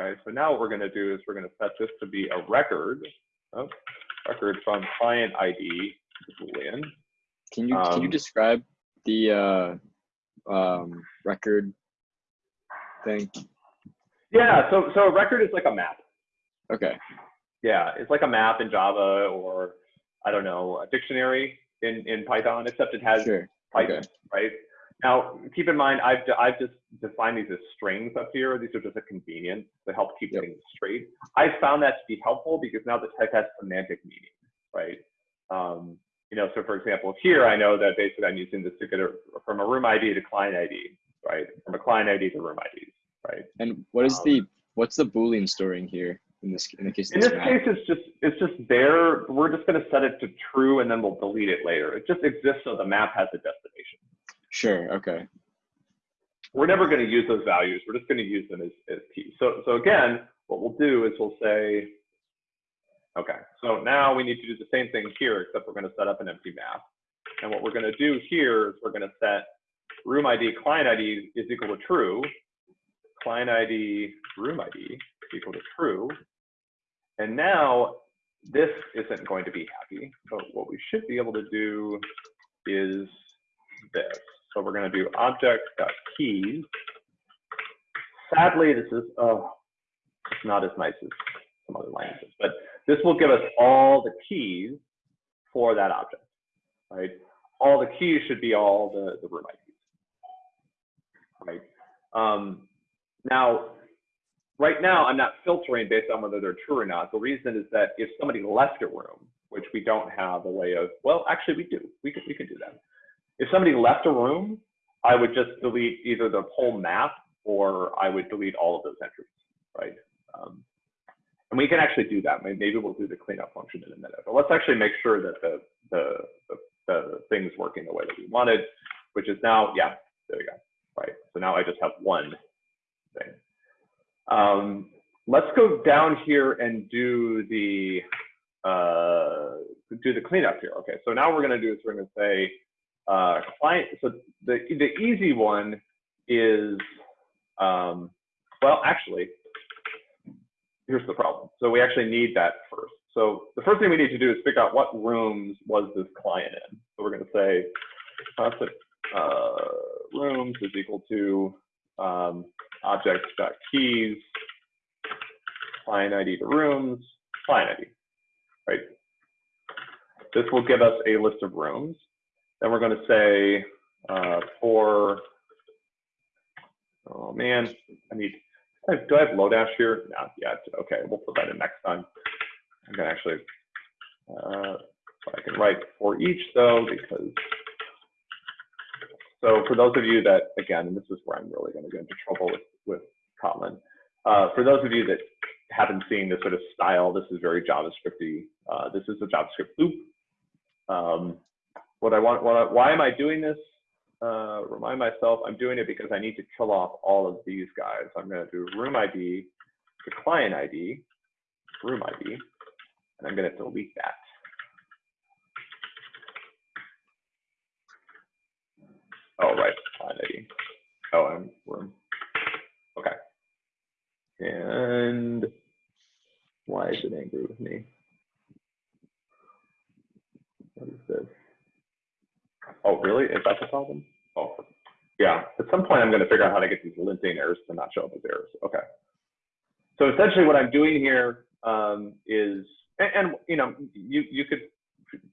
Okay, so now what we're going to do is we're going to set this to be a record, oh, record from client ID Boolean. Can you can you Um, describe the uh, um, record thing? Yeah, so so a record is like a map. Okay. Yeah, it's like a map in Java or I don't know a dictionary in in Python, except it has Sure. Python, Okay. right? Now, keep in mind, I've I've just defined these as strings up here. These are just a convenience to help keep Yep. things straight. I found that to be helpful because now the type has semantic meaning, right? Um, you know, so for example, here I know that basically I'm using this to get a, from a room ID to client ID, right? From a client ID to room ID, right? And what is Um, the what's the boolean storing here in this in the case In this map? case, it's just it's just there. We're just going to set it to true, and then we'll delete it later. It just exists so the map has a destination. Sure. Okay. We're never going to use those values. We're just going to use them as, as keys. So so again, what we'll do is we'll say, okay. So now we need to do the same thing here, except we're going to set up an empty map. And what we're going to do here is we're going to set room ID client ID is equal to true, client ID room ID equal to true. And now this isn't going to be happy, but what we should be able to do is this. So we're going to do object.keys. Sadly, this is oh, it's not as nice as some other languages, but this will give us all the keys for that object, right? All the keys should be all the, the room IDs, right? Um, now, right now, I'm not filtering based on whether they're true or not. The reason is that if somebody left a room, which we don't have a way of, well, actually we do, we could, we can do that. If somebody left a room, I would just delete either the whole map or I would delete all of those entries, right? Um, and we can actually do that. Maybe we'll do the cleanup function in a minute. But let's actually make sure that the, the, the, the thing's working the way that we wanted, which is now, yeah, there we go, right? So now I just have one thing. Um, let's go down here and do the, uh, do the cleanup here. Okay, so now we're gonna do is we're gonna say, uh, client, so the, the easy one is, um, well, actually, here's the problem. So we actually need that first. So the first thing we need to do is figure out what rooms was this client in. So we're going to say uh, rooms is equal to um, object.keys, client ID to rooms, client ID, right? This will give us a list of rooms. Then we're going to say uh, for, oh man, I need I- Do I have Lodash here? Not yet. Okay, we'll put that in next time. I'm gonna actually, uh, I can write for each though, because, so for those of you that, again, and this is where I'm really gonna get into trouble with, with Kotlin. Uh, for those of you that haven't seen this sort of style, this is very JavaScripty. Uh, this is a JavaScript loop. Um, what I want, what I, why am I doing this? uh, remind myself I'm doing it because I need to kill off all of these guys. I'm going to do room ID to client ID, room ID, and I'm going to delete that. Oh, right, ID. Oh, I'm room. Okay. And why is it angry with me? What is this? Oh, really? Is that the problem? Oh, yeah. At some point, I'm going to figure out how to get these linting errors to not show up as errors. Okay. So essentially, what I'm doing here um, is, and, and you know, you you could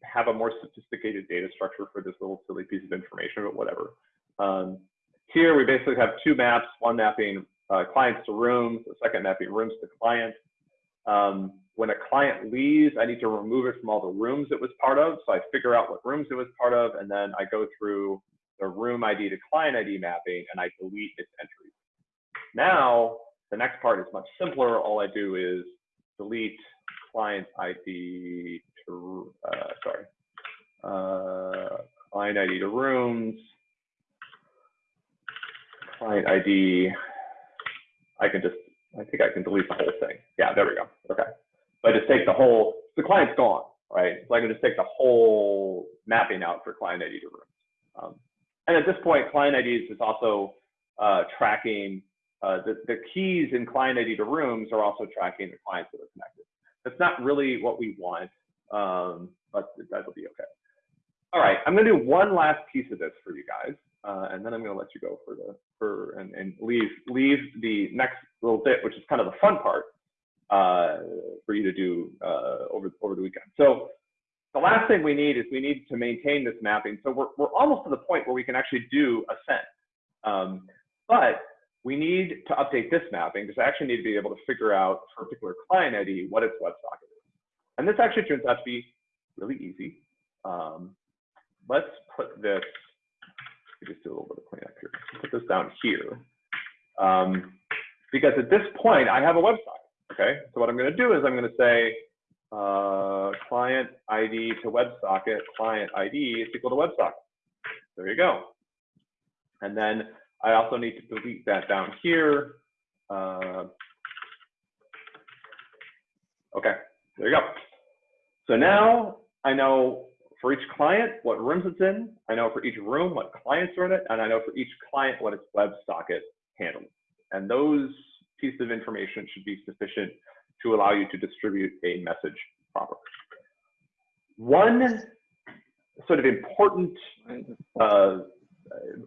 have a more sophisticated data structure for this little silly piece of information, but whatever. Um, here, we basically have two maps: one mapping uh, clients to rooms, the second mapping rooms to clients. Um, when a client leaves, I need to remove it from all the rooms it was part of. So I figure out what rooms it was part of, and then I go through the room ID to client ID mapping and I delete its entries. Now, the next part is much simpler. All I do is delete client ID uh, sorry, uh, client ID to rooms, client ID. I can just, I think I can delete the whole thing. Yeah, there we go. Okay. So I just take the whole, the client's gone, right? So I can just take the whole mapping out for client ID to rooms. Um, and at this point, client IDs is also uh, tracking uh, the, the keys in client ID to rooms are also tracking the clients that are connected. That's not really what we want, um, but that'll be okay. All right, I'm gonna do one last piece of this for you guys, uh, and then I'm gonna let you go for the for and, and leave leave the next little bit, which is kind of the fun part uh, for you to do uh, over over the weekend. So the last thing we need is we need to maintain this mapping. So we're we're almost to the point where we can actually do ascent, um, but we need to update this mapping because I actually need to be able to figure out for a particular client ID what its WebSocket is. And this actually turns out to be really easy. Um, let's put this, let just do a little bit of cleanup here. Put this down here. Um, because at this point, I have a WebSocket, okay? So what I'm gonna do is I'm gonna say uh, client ID to WebSocket, client ID is equal to WebSocket. There you go. And then I also need to delete that down here. Uh, okay, there you go. So now I know for each client what rooms it's in. I know for each room what clients are in it, and I know for each client what its WebSocket handles. And those pieces of information should be sufficient to allow you to distribute a message properly. One sort of important uh,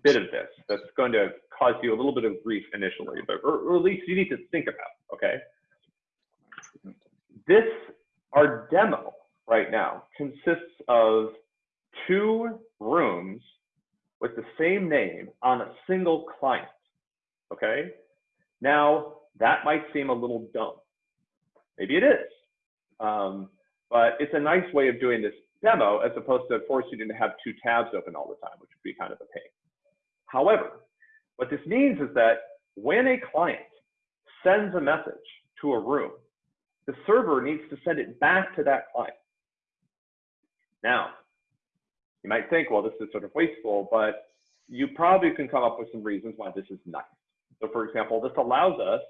bit of this that's going to cause you a little bit of grief initially, but or at least you need to think about, okay? This, our demo right now consists of two rooms with the same name on a single client, okay? Now, that might seem a little dumb. Maybe it is. Um, but it's a nice way of doing this demo as opposed to forcing you to have two tabs open all the time, which would be kind of a pain. However, what this means is that when a client sends a message to a room, the server needs to send it back to that client. Now, you might think, well, this is sort of wasteful, but you probably can come up with some reasons why this is nice. So for example, this allows us,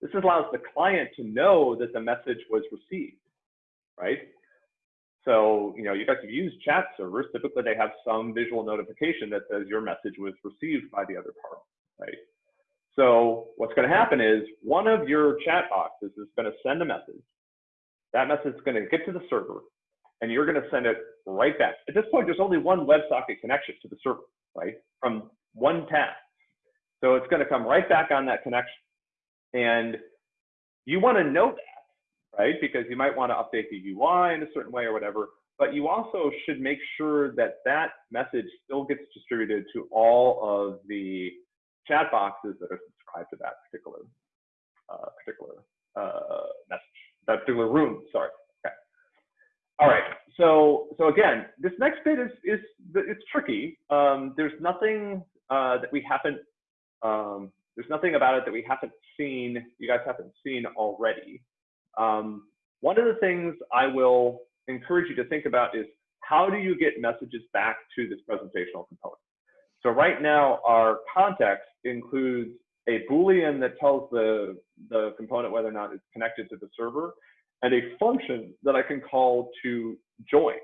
this allows the client to know that the message was received, right? So, you know, you guys have used chat servers. Typically, they have some visual notification that says your message was received by the other party, right? So what's going to happen is one of your chat boxes is going to send a message. That message is going to get to the server, and you're going to send it right back. At this point, there's only one WebSocket connection to the server, right? From one tab. So it's going to come right back on that connection. And you want to know that right? Because you might want to update the UI in a certain way or whatever, but you also should make sure that that message still gets distributed to all of the chat boxes that are subscribed to that particular uh, particular uh, message, that particular room. Sorry. Okay. All right. So so again, this next bit is is it's tricky. Um, there's nothing uh, that we haven't um, there's nothing about it that we haven't seen. You guys haven't seen already. Um, one of the things I will encourage you to think about is how do you get messages back to this presentational component? So right now, our context includes a Boolean that tells the, the component whether or not it's connected to the server, and a function that I can call to join.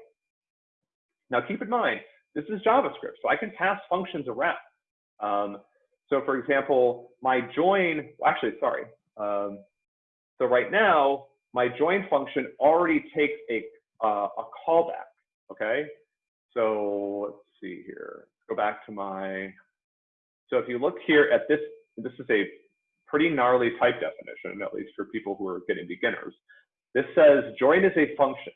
Now keep in mind, this is JavaScript, so I can pass functions around. Um, so for example, my join, well, actually, sorry, um, so right now, my join function already takes a, uh, a callback, okay? So let's see here, go back to my, so if you look here at this, this is a pretty gnarly type definition, at least for people who are getting beginners. This says join is a function.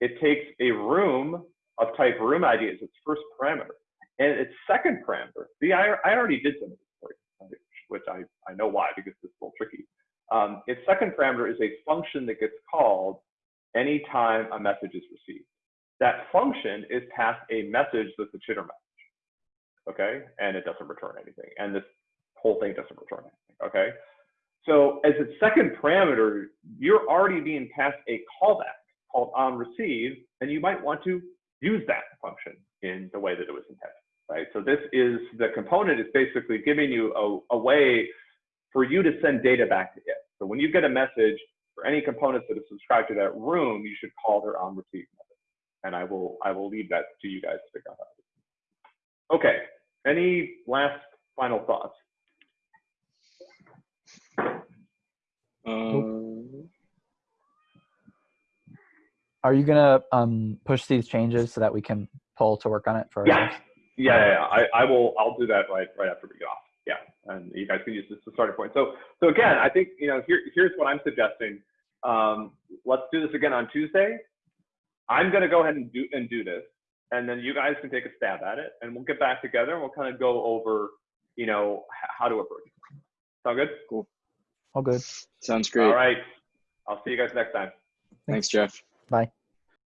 It takes a room of type room ID as its first parameter. And its second parameter, see, I, I already did some of this for you, which I, I know why, because it's a little tricky. Um, its second parameter is a function that gets called anytime a message is received. That function is passed a message that's a chitter message. Okay? And it doesn't return anything. And this whole thing doesn't return anything, okay? So as a second parameter, you're already being passed a callback called on receive, and you might want to use that function in the way that it was intended, right? So this is, the component is basically giving you a, a way for you to send data back to it. So when you get a message for any components that are subscribed to that room, you should call their on receive method. And I will, I will leave that to you guys to figure out. Okay, any last final thoughts? Um, Are you gonna um push these changes so that we can pull to work on it for? Yeah, yeah, yeah, yeah. I, I will, I'll do that right, right after we get off. Yeah, and you guys can use this as a starting point. So, so again, I think, you know, here, here's what I'm suggesting. Um, let's do this again on Tuesday. I'm gonna go ahead and do, and do this, and then you guys can take a stab at it, and we'll get back together and we'll kind of go over, you know, how to approach it. Sound good? Cool. All good. sounds great. All right. I'll see you guys next time. Thanks, Jeff. Bye.